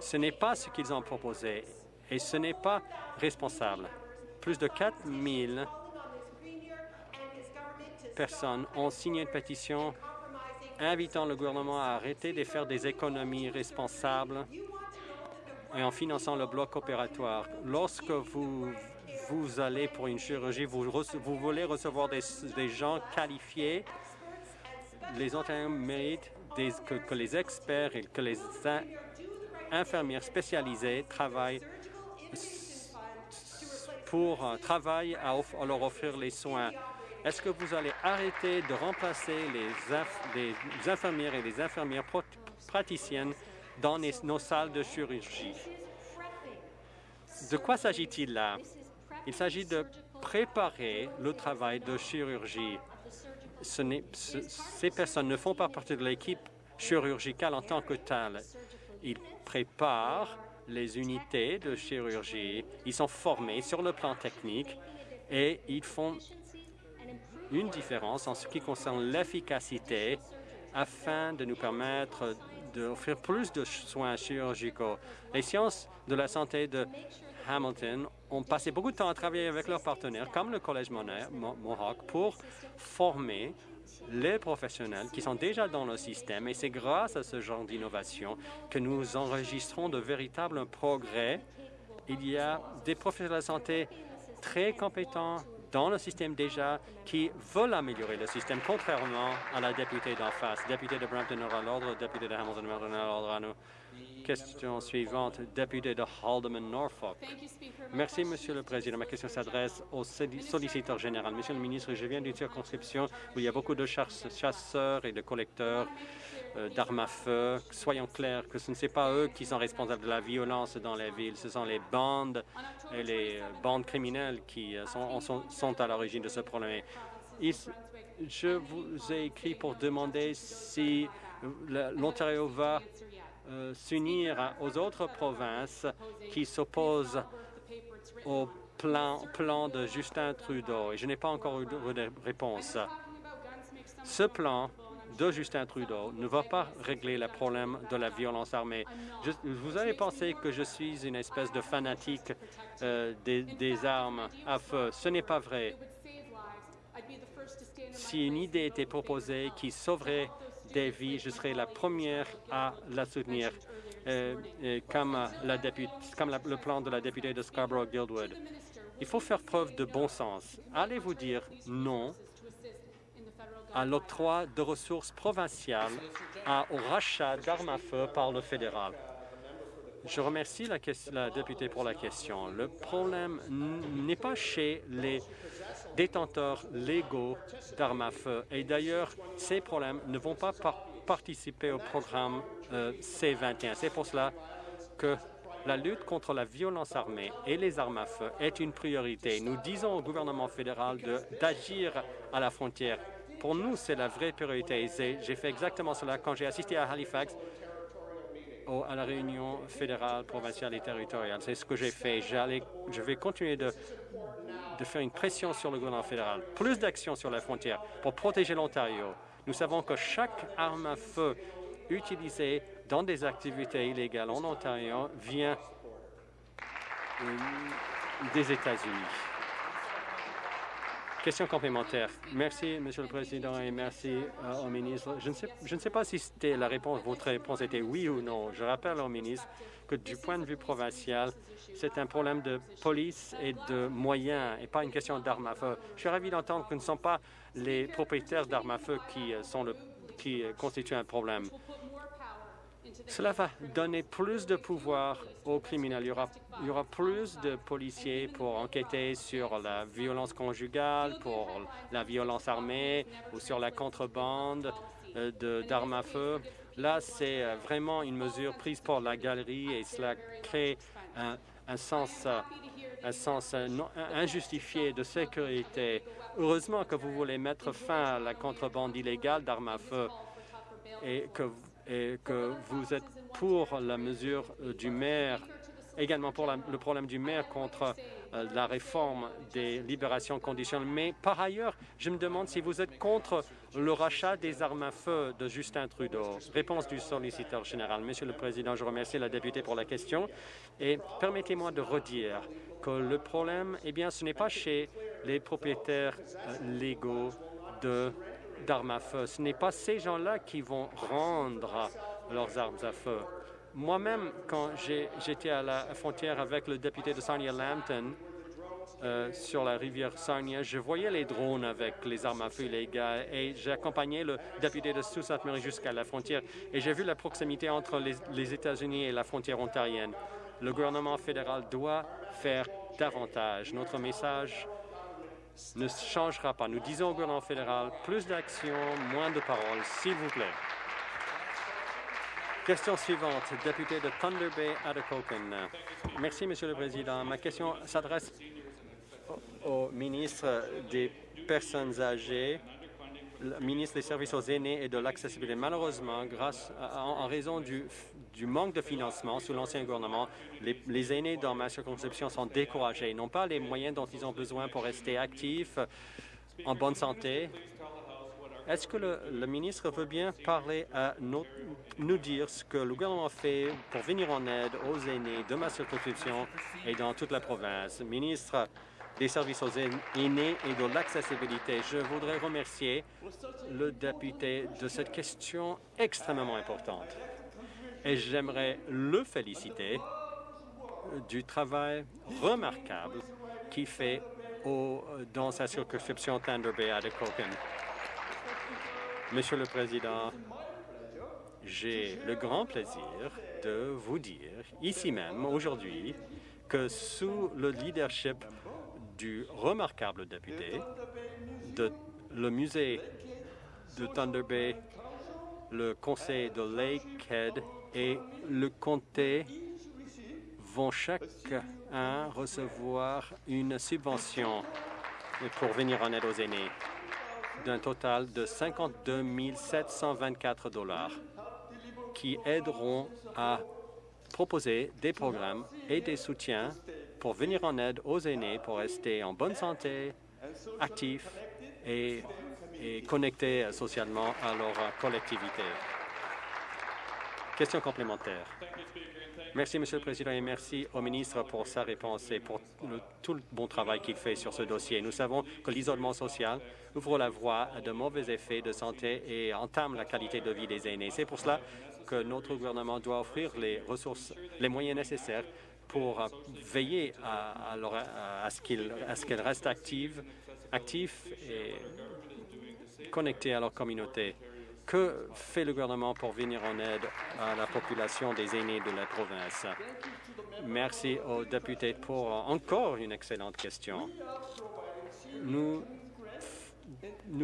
D: Ce n'est pas ce qu'ils ont proposé et ce n'est pas responsable. Plus de 4 000 personnes ont signé une pétition invitant le gouvernement à arrêter de faire des économies responsables et en finançant le bloc opératoire. Lorsque vous, vous allez pour une chirurgie, vous, voulez recevoir des, des, gens qualifiés, les Ontariens méritent que, les experts et que les infirmières spécialisées travaillent pour euh, travailler à, leur offrir les soins. Est-ce que vous allez arrêter de remplacer les, infirmières et les infirmières praticiennes dans nos salles de chirurgie? De quoi s'agit-il là? Il s'agit de préparer le travail de chirurgie. Ce ces personnes ne font pas partie de l'équipe chirurgicale en tant que telle. Ils préparent les unités de chirurgie, ils sont formés sur le plan technique et ils font une différence en ce qui concerne l'efficacité afin de nous permettre d'offrir plus de soins chirurgicaux. Les sciences de la santé de Hamilton ont passé beaucoup de temps à travailler avec leurs partenaires, comme le Collège Mohawk, pour former les professionnels qui sont déjà dans le système. Et c'est grâce à ce genre d'innovation que nous enregistrons de véritables progrès. Il y a des professionnels de la santé très compétents, dans le système déjà qui veulent améliorer le système, contrairement à la députée d'en face. Député de Brampton à l'ordre, député de Hamilton à l'ordre à nous. Question suivante, député de Haldeman Norfolk. Merci, Monsieur le Président. Ma question s'adresse au solliciteur général. Monsieur le ministre, je viens d'une circonscription où il y a beaucoup de chasseurs et de collecteurs d'armes à feu. Soyons clairs que ce ne sont pas eux qui sont responsables de la violence dans les villes. Ce sont les bandes et les euh, bandes criminelles qui euh, sont, sont, à l'origine de ce problème. je vous ai écrit pour demander si l'Ontario va s'unir aux autres provinces qui s'opposent au plan, plan de Justin Trudeau. Et je n'ai pas encore eu de réponse. Ce plan de Justin Trudeau ne va pas régler le problème de la violence armée. vous avez pensé que je suis une espèce de fanatique euh, des, armes à feu. Ce n'est pas vrai. Si une idée était proposée qui sauverait des vies, je serais la première à la soutenir, euh, comme, la comme le plan de la députée de Scarborough-Guildwood. Il faut faire preuve de bon sens. Allez-vous dire non à l'octroi de ressources provinciales au rachat d'armes à feu par le fédéral. Je remercie la, la, députée pour la question. Le problème n'est pas chez les détenteurs légaux d'armes à feu. Et d'ailleurs, ces problèmes ne vont pas participer au programme euh, C-21. C'est pour cela que la lutte contre la violence armée et les armes à feu est une priorité. Nous disons au gouvernement fédéral d'agir à la frontière pour nous, c'est la vraie priorité. J'ai fait exactement cela quand j'ai assisté à Halifax à la réunion fédérale, provinciale et territoriale. C'est ce que j'ai fait. Je vais continuer de, de faire une pression sur le gouvernement fédéral. Plus d'actions sur la frontière pour protéger l'Ontario. Nous savons que chaque arme à feu utilisée dans des activités illégales en Ontario vient euh, des États-Unis. Question complémentaire. Merci, Monsieur le Président, et merci euh, au ministre. Je ne, sais, je ne sais pas si c'était la réponse, votre réponse était oui ou non. Je rappelle au ministre que du point de vue provincial, c'est un problème de police et de moyens et pas une question d'armes à feu. Je suis ravi d'entendre que ce ne sont pas les propriétaires d'armes à feu qui, euh, sont le, qui euh, constituent un problème. Cela va donner plus de pouvoir aux criminels. Il y, aura, plus de policiers pour enquêter sur la violence conjugale, pour la violence armée ou sur la contrebande euh, d'armes à feu. Là, c'est euh, vraiment une mesure prise par la galerie et cela crée un, sens, euh, injustifié de sécurité. Heureusement que vous voulez mettre fin à la contrebande illégale d'armes à feu et que et que vous êtes pour la mesure du maire, également pour le problème du maire contre euh, la réforme des libérations conditionnelles. Mais par ailleurs, je me demande si vous êtes contre le rachat des armes à feu de Justin Trudeau. Réponse du solliciteur général. Monsieur le Président, je remercie la députée pour la question et permettez-moi de redire que le problème, eh bien, ce n'est pas chez les propriétaires euh, légaux de d'armes à feu. Ce n'est pas ces gens-là qui vont rendre leurs armes à feu. Moi-même, quand j'étais à la frontière avec le député de Sarnia-Lambton, euh, sur la rivière Sarnia, je voyais les drones avec les armes à feu illégales et j'ai accompagné le député de Sault-Sainte-Marie jusqu'à la frontière et j'ai vu la proximité entre les, les États-Unis et la frontière ontarienne. Le gouvernement fédéral doit faire davantage. Notre message ne changera pas. Nous disons au gouvernement fédéral plus d'actions, moins de paroles, s'il vous plaît. Question suivante, député de Thunder Bay, Atikokan. Merci, Monsieur le Président. Ma question s'adresse au ministre des Personnes âgées ministre des Services aux aînés et de l'accessibilité. Malheureusement, grâce en, raison du, manque de financement sous l'ancien gouvernement, les, aînés dans ma circonscription sont découragés. Ils n'ont pas les moyens dont ils ont besoin pour rester actifs, en bonne santé. Est-ce que le, ministre veut bien parler à nous dire ce que le gouvernement fait pour venir en aide aux aînés de ma circonscription et dans toute la province? Ministre, des services aux aînés et de l'accessibilité. Je voudrais remercier le député de cette question extrêmement importante. Et j'aimerais le féliciter du travail remarquable qu'il fait dans sa circonscription Thunder Bay à Monsieur le Président, j'ai le grand plaisir de vous dire, ici même, aujourd'hui, que sous le leadership du remarquable député, de, le musée de Thunder Bay, le conseil de Lakehead et le comté vont chacun recevoir une subvention pour venir en aide aux aînés d'un total de 52 724 dollars qui aideront à proposer des programmes et des soutiens pour venir en aide aux aînés pour rester en bonne santé, actifs et, connectés socialement à leur collectivité. Question complémentaire. Merci, Monsieur le Président, et merci au ministre pour sa réponse et pour tout le bon travail qu'il fait sur ce dossier. Nous savons que l'isolement social ouvre la voie à de mauvais effets de santé et entame la qualité de vie des aînés. C'est pour cela que notre gouvernement doit offrir les ressources, les moyens nécessaires pour veiller à, à, à ce qu'ils restent actifs, et connectés à leur communauté. Que fait le gouvernement pour venir en aide à la population des aînés de la province? Merci aux députés pour encore une excellente question. Nous,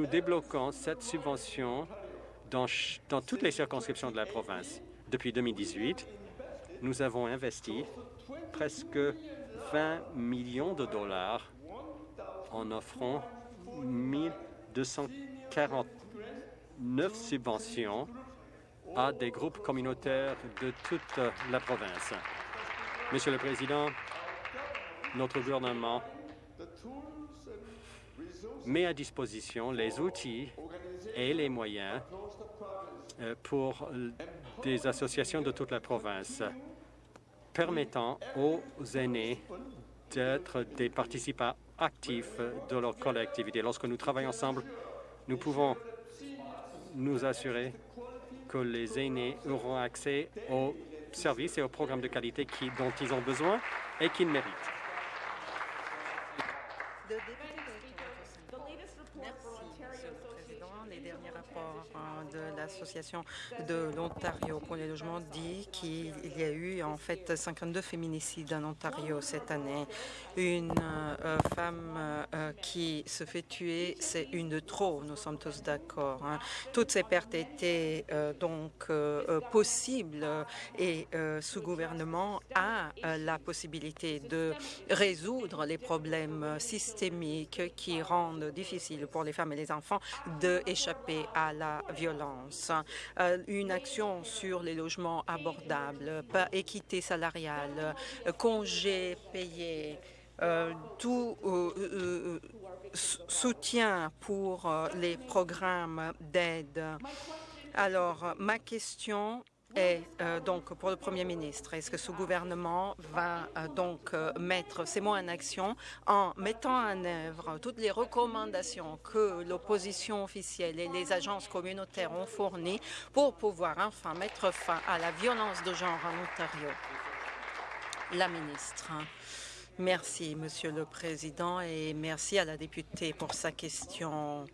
D: débloquons cette subvention dans toutes les circonscriptions de la province. Depuis 2018, nous avons investi presque 20 millions de dollars en offrant 1240 neuf subventions à des groupes communautaires de toute la province. Monsieur le Président, notre gouvernement met à disposition les outils et les moyens euh, pour des associations de toute la province permettant aux aînés d'être des participants actifs de leur collectivité. Lorsque nous travaillons ensemble, nous pouvons nous assurer que les aînés auront accès aux services et aux programmes de qualité qui, dont ils ont besoin et qu'ils méritent.
E: l'Association de l'Ontario pour les logements dit qu'il y a eu en fait 52 féminicides en Ontario cette année. Une euh, femme euh, qui se fait tuer, c'est une de trop, nous sommes tous d'accord. Hein. Toutes ces pertes étaient euh, donc possibles et ce gouvernement a la possibilité de résoudre les problèmes systémiques qui rendent difficile pour les femmes et les enfants d'échapper à la violence, euh, une action sur les logements abordables, équité salariale, euh, congés payés, euh, tout soutien pour les programmes d'aide. Alors, ma question et euh, donc, pour le Premier ministre, est-ce que ce gouvernement va euh, donc euh, mettre ses mots en action en mettant en œuvre toutes les recommandations que l'opposition officielle et les agences communautaires ont fournies pour pouvoir enfin mettre fin à la violence de genre en Ontario? La ministre. Merci, Monsieur le Président, et merci à la députée pour sa question.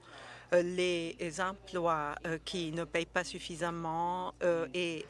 E: Euh, les emplois euh, qui ne payent pas suffisamment euh, et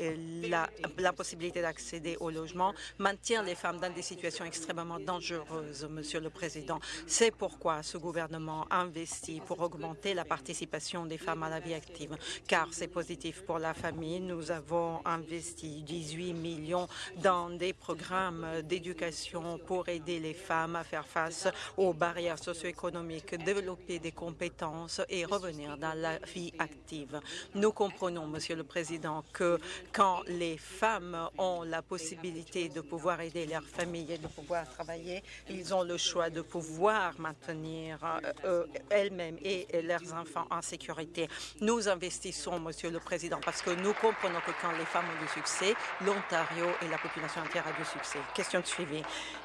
E: la, possibilité d'accéder au logement maintient les femmes dans des situations extrêmement dangereuses, Monsieur le Président. C'est pourquoi ce gouvernement investit pour augmenter la participation des femmes à la vie active, car c'est positif pour la famille. Nous avons investi 18 millions dans des programmes d'éducation pour aider les femmes à faire face aux barrières socio-économiques, développer des compétences et revenir dans la vie active. Nous comprenons, Monsieur le Président, que quand les femmes ont la possibilité de pouvoir aider leur famille et de pouvoir travailler, ils ont le choix de pouvoir maintenir euh, euh, elles-mêmes et leurs enfants en sécurité. Nous investissons, Monsieur le Président, parce que nous comprenons que quand les femmes ont du succès, l'Ontario et la population entière a du succès. Question de suivi.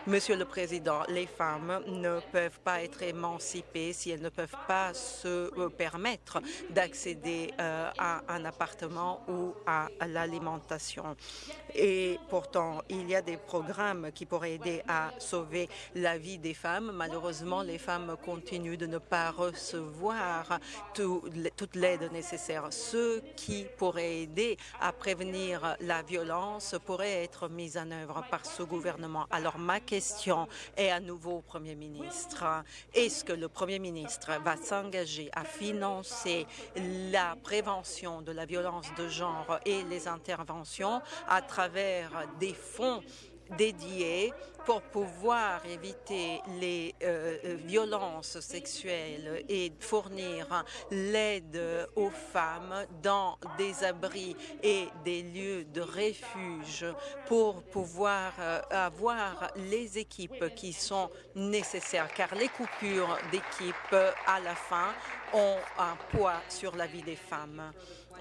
E: Monsieur le Président, les femmes ne peuvent pas être émancipées si elles ne peuvent pas se euh, permettre d'accéder à un appartement ou à l'alimentation. Et pourtant, il y a des programmes qui pourraient aider à sauver la vie des femmes. Malheureusement, les femmes continuent de ne pas recevoir toute l'aide nécessaire. Ce qui pourrait aider à prévenir la violence pourrait être mis en œuvre par ce gouvernement. Alors ma question est à nouveau au Premier ministre. Est-ce que le Premier ministre va s'engager à financer la prévention de la violence de genre et les interventions à travers des fonds dédiés pour pouvoir éviter les euh, euh, violences sexuelles et fournir l'aide aux femmes dans des abris et des lieux de refuge pour pouvoir euh, avoir les équipes qui sont nécessaires, car les coupures d'équipes à la fin ont un poids sur la vie des femmes.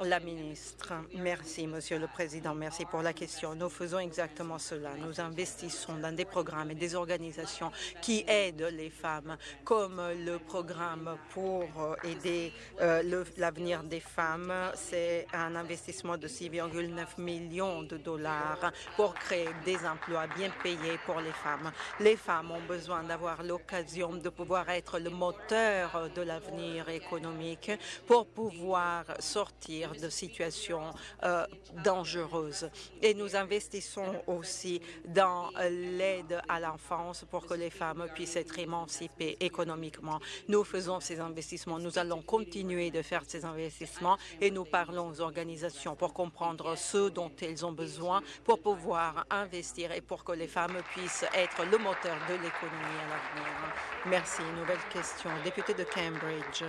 E: La ministre, merci, Monsieur le Président, merci pour la question. Nous faisons exactement cela. Nous investissons dans des programmes et des organisations qui aident les femmes, comme le programme pour aider euh, l'avenir des femmes. C'est un investissement de 6,9 millions de dollars pour créer des emplois bien payés pour les femmes. Les femmes ont besoin d'avoir l'occasion de pouvoir être le moteur de l'avenir économique pour pouvoir sortir de situations euh, dangereuses. Et nous investissons aussi dans l'aide à l'enfance pour que les femmes puissent être émancipées économiquement. Nous faisons ces investissements. Nous allons continuer de faire ces investissements et nous parlons aux organisations pour comprendre ce dont elles ont besoin pour pouvoir investir et pour que les femmes puissent être le moteur de l'économie à l'avenir. Merci. Nouvelle question. Député de Cambridge.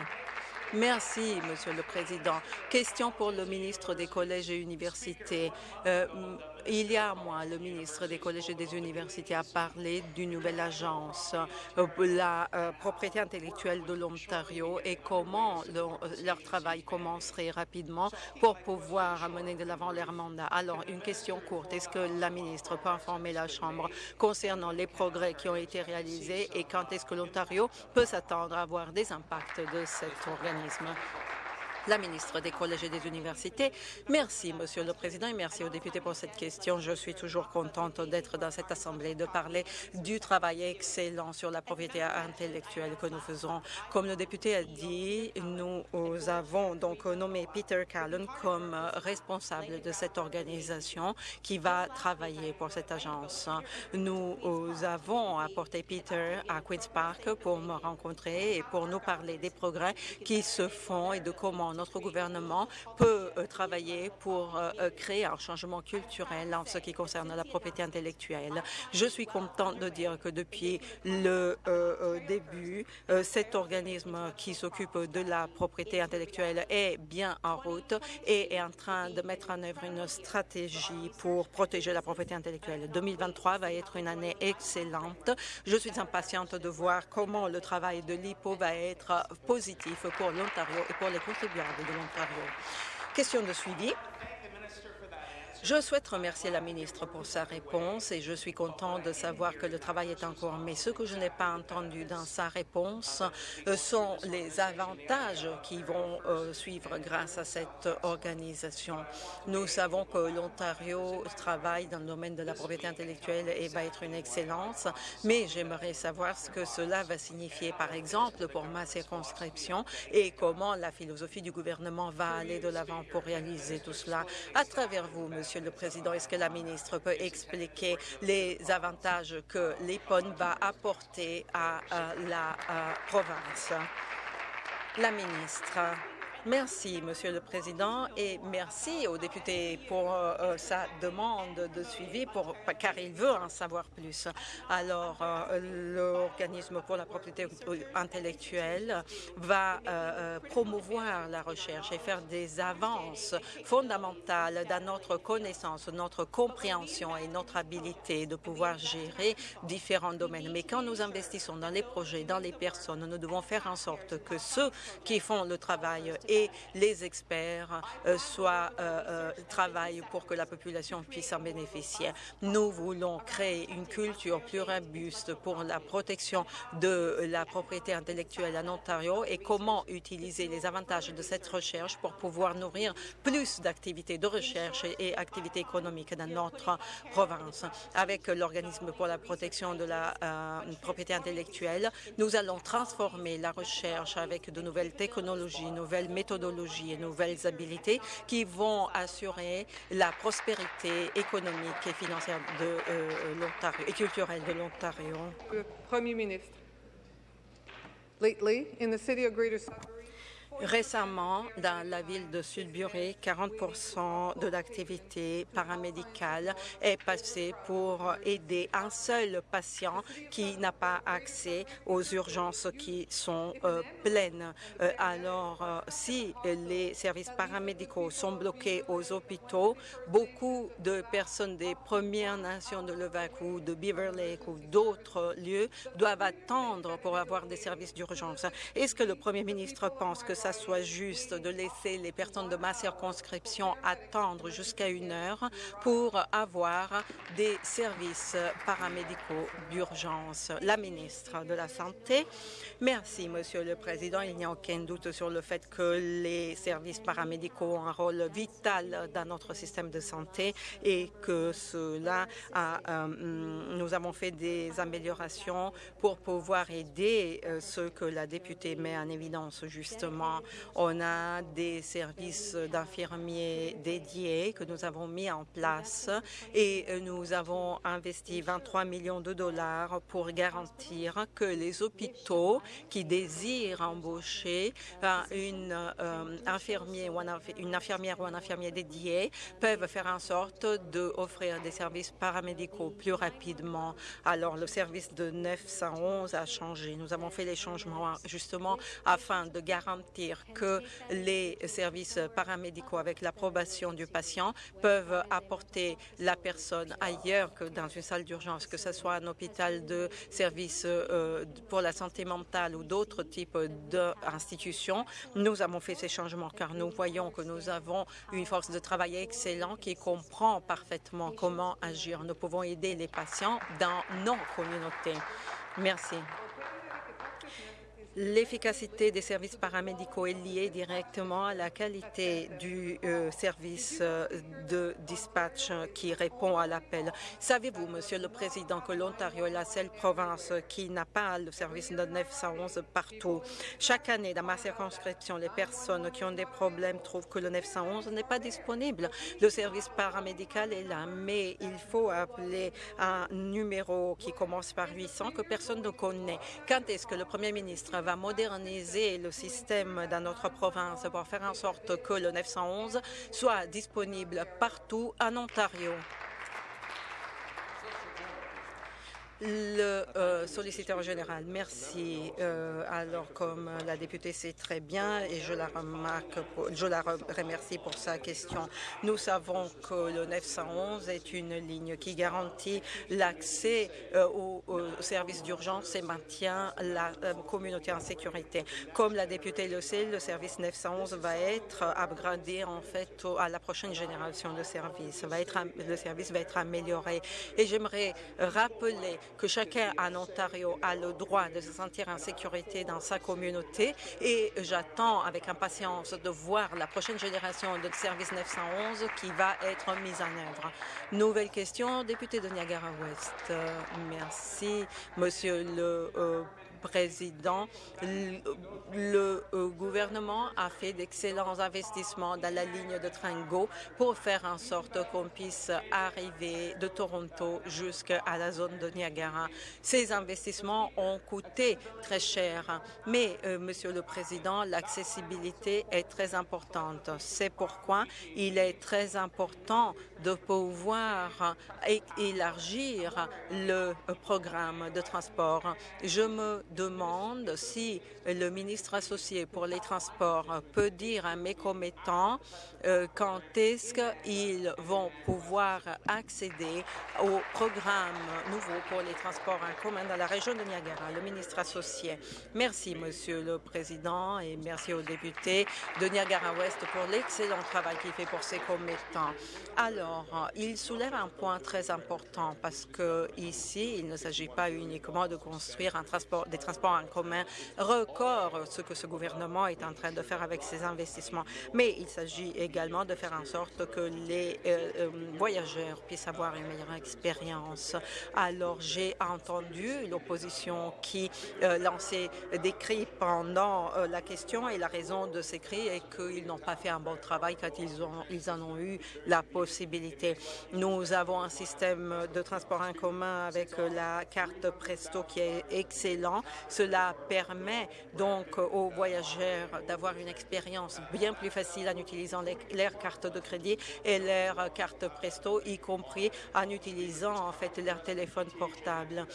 E: Merci, Monsieur le Président. Question pour le ministre des Collèges et Universités. Euh, il y a un mois, le ministre des Collèges et des Universités a parlé d'une nouvelle agence, euh, la euh, propriété intellectuelle de l'Ontario et comment leur travail commencerait rapidement pour pouvoir amener de l'avant leur mandat. Alors, une question courte. Est-ce que la ministre peut informer la Chambre concernant les progrès qui ont été réalisés et quand est-ce que l'Ontario peut s'attendre à avoir des impacts de cet organisme? La ministre des Collèges et des Universités. Merci, Monsieur le Président, et merci aux députés pour cette question. Je suis toujours contente d'être dans cette Assemblée, de parler du travail excellent sur la propriété intellectuelle que nous faisons. Comme le député a dit, nous avons donc nommé Peter Callan comme responsable de cette organisation qui va travailler pour cette agence. Nous avons apporté Peter à Queen's Park pour me rencontrer et pour nous parler des progrès qui se font et de comment notre gouvernement peut euh, travailler pour euh, euh, créer un changement culturel en ce qui concerne la propriété intellectuelle. Je suis contente de dire que depuis le début, cet organisme qui s'occupe de la propriété intellectuelle est bien en route et est en train de mettre en œuvre une stratégie pour protéger la propriété intellectuelle. 2023 va être une année excellente. Je suis impatiente de voir comment le travail de l'IPO va être positif pour l'Ontario et pour les contribuables de l'Ontario. Question de suivi. Je souhaite remercier la ministre pour sa réponse et je suis content de savoir que le travail est en cours. Mais ce que je n'ai pas entendu dans sa réponse euh, sont les avantages qui vont euh, suivre grâce à cette organisation. Nous savons que l'Ontario travaille dans le domaine de la propriété intellectuelle et va être une excellence, mais j'aimerais savoir ce que cela va signifier, par exemple, pour ma circonscription et comment la philosophie du gouvernement va aller de l'avant pour réaliser tout cela. À travers vous, Monsieur Monsieur le Président. Est-ce que la ministre peut expliquer les avantages que l'EPON va apporter à, la province? La ministre. Merci, Monsieur le Président, et merci au député pour euh, euh, sa demande de suivi, pour, car il veut en savoir plus. Alors, euh, l'organisme pour la propriété intellectuelle va promouvoir la recherche et faire des avances fondamentales dans notre connaissance, notre compréhension et notre habilité de pouvoir gérer différents domaines. Mais quand nous investissons dans les projets, dans les personnes, nous devons faire en sorte que ceux qui font le travail et les experts soient, travaillent pour que la population puisse en bénéficier. Nous voulons créer une culture plus robuste pour la protection de la propriété intellectuelle en Ontario et comment utiliser les avantages de cette recherche pour pouvoir nourrir plus d'activités de recherche et activités économiques dans notre province. Avec l'Organisme pour la protection de la euh, propriété intellectuelle, nous allons transformer la recherche avec de nouvelles technologies, nouvelles méthodologies et nouvelles habilités qui vont assurer la prospérité économique et financière de euh, l'Ontario et culturelle de l'Ontario.
F: Premier ministre. Greater
E: Récemment, dans la ville de Sudbury, 40% de l'activité paramédicale est passée pour aider un seul patient qui n'a pas accès aux urgences qui sont euh, pleines. Euh, alors, euh, si les services paramédicaux sont bloqués aux hôpitaux, beaucoup de personnes des Premières Nations de Levaque ou de Beaver Lake ou d'autres lieux doivent attendre pour avoir des services d'urgence. Est-ce que le Premier ministre pense que ça soit juste de laisser les personnes de ma circonscription attendre jusqu'à une heure pour avoir des services paramédicaux d'urgence. La ministre de la Santé. Merci, Monsieur le Président. Il n'y a aucun doute sur le fait que les services paramédicaux ont un rôle vital dans notre système de santé et que cela euh, nous avons fait des améliorations pour pouvoir aider euh, ceux que la députée met en évidence justement on a des services d'infirmiers dédiés que nous avons mis en place et nous avons investi 23 millions de dollars pour garantir que les hôpitaux qui désirent embaucher une, euh, infirmière ou un, une infirmière ou un infirmier dédié peuvent faire en sorte d'offrir des services paramédicaux plus rapidement. Alors, le service de 911 a changé. Nous avons fait les changements justement afin de garantir que les services paramédicaux, avec l'approbation du patient, peuvent apporter la personne ailleurs que dans une salle d'urgence, que ce soit un hôpital de services euh, pour la santé mentale ou d'autres types d'institutions. Nous avons fait ces changements car nous voyons que nous avons une force de travail excellente qui comprend parfaitement comment agir. Nous pouvons aider les patients dans nos communautés. Merci. L'efficacité des services paramédicaux est liée directement à la qualité du euh, service euh, de dispatch qui répond à l'appel. Savez-vous, Monsieur le Président, que l'Ontario est la seule province qui n'a pas le service de 911 partout? Chaque année, dans ma circonscription, les personnes qui ont des problèmes trouvent que le 911 n'est pas disponible. Le service paramédical est là, mais il faut appeler un numéro qui commence par 800 que personne ne connaît. Quand est-ce que le Premier ministre va moderniser le système dans notre province pour faire en sorte que le 911 soit disponible partout en Ontario. Le euh, solliciteur général, merci. Euh, alors, comme la députée sait très bien, et je la remarque, je la remercie pour sa question, nous savons que le 911 est une ligne qui garantit l'accès euh, aux, services d'urgence et maintient la communauté en sécurité. Comme la députée le sait, le service 911 va être upgradé en fait à la prochaine génération de services. Le service va être amélioré. Et j'aimerais rappeler que chacun en Ontario a le droit de se sentir en sécurité dans sa communauté et j'attends avec impatience de voir la prochaine génération de service 911 qui va être mise en œuvre. Nouvelle question, député de Niagara-Ouest. Euh, merci, Monsieur le euh, Président, le euh, gouvernement a fait d'excellents investissements dans la ligne de train GO pour faire en sorte qu'on puisse arriver de Toronto jusqu'à la zone de Niagara. Ces investissements ont coûté très cher, mais, euh, Monsieur le Président, l'accessibilité est très importante. C'est pourquoi il est très important de pouvoir élargir le programme de transport. Je me demande si le ministre associé pour les transports peut dire à mes commettants euh, quand est-ce qu'ils vont pouvoir accéder au programme nouveau pour les transports en commun dans la région de Niagara. Le ministre associé. Merci, Monsieur le Président, et merci aux députés de Niagara-Ouest pour l'excellent travail qu'il fait pour ses commettants. Alors, il soulève un point très important parce que ici, il ne s'agit pas uniquement de construire des transports en commun record, ce que ce gouvernement est en train de faire avec ses investissements, mais il s'agit également de faire en sorte que les euh, euh, voyageurs puissent avoir une meilleure expérience. Alors, j'ai entendu l'opposition qui euh, lançait des cris pendant la question et la raison de ces cris est qu'ils n'ont pas fait un bon travail quand ils en ont eu la possibilité. Nous avons un système de transport en commun avec la carte Presto qui est excellent. Cela permet donc aux voyageurs d'avoir une expérience bien plus facile en utilisant leur carte de crédit et leur carte Presto, y compris en utilisant en fait leur téléphone portable.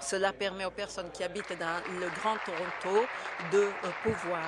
E: Cela permet aux personnes qui habitent dans le Grand Toronto de euh, pouvoir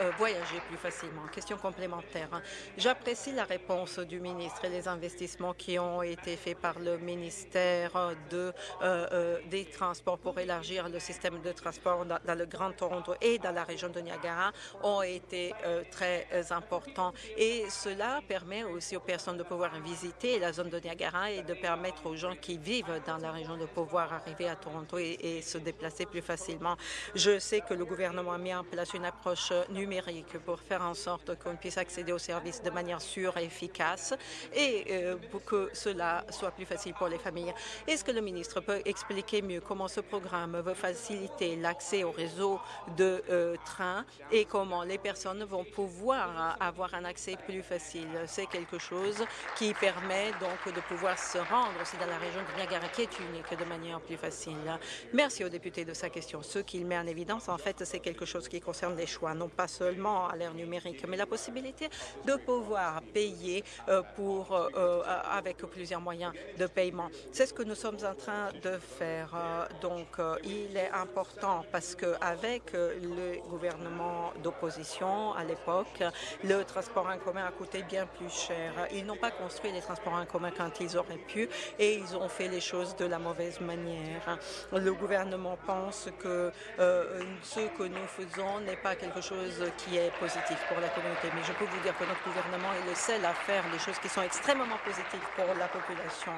E: euh, voyager plus facilement. Question complémentaire. J'apprécie la réponse du ministre et les investissements qui ont été faits par le ministère euh, des Transports pour élargir le système de transport dans, le Grand Toronto et dans la région de Niagara ont été très importants. Et cela permet aussi aux personnes de pouvoir visiter la zone de Niagara et de permettre aux gens qui vivent dans la région de pouvoir arriver à Toronto et, se déplacer plus facilement. Je sais que le gouvernement a mis en place une approche numérique pour faire en sorte qu'on puisse accéder aux services de manière sûre et efficace et euh, pour que cela soit plus facile pour les familles. Est-ce que le ministre peut expliquer mieux comment ce programme veut faciliter l'accès au réseau de euh, trains et comment les personnes vont pouvoir avoir un accès plus facile? C'est quelque chose qui permet donc de pouvoir se rendre aussi dans la région de Niagara qui est unique de manière plus facile. Merci au député de sa question. Ce qu'il met en évidence, en fait, c'est quelque chose qui concerne les choix, non pas seulement à l'ère numérique, mais la possibilité de pouvoir payer euh, pour, euh, euh, avec plusieurs moyens de paiement. C'est ce que nous sommes en train de faire. Donc, il est important parce qu'avec le gouvernement d'opposition à l'époque, le transport en commun a coûté bien plus cher. Ils n'ont pas construit les transports en commun quand ils auraient pu et ils ont fait les choses de la mauvaise manière le gouvernement pense que euh, ce que nous faisons n'est pas quelque chose qui est positif pour la communauté. Mais je peux vous dire que notre gouvernement est le seul à faire les choses qui sont extrêmement positives pour la population.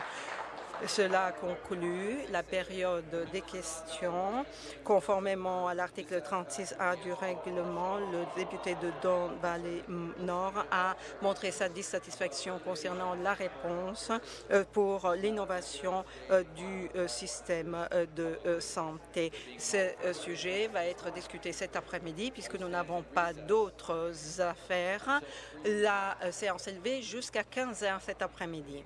E: Cela conclut la période des questions. Conformément à l'article 36A du règlement, le député de Don Valley Nord a montré sa dissatisfaction concernant la réponse euh, pour l'innovation euh, du euh, système de santé. Ce sujet va être discuté cet après-midi puisque nous n'avons pas d'autres affaires. La séance est levée jusqu'à 15 heures cet après-midi.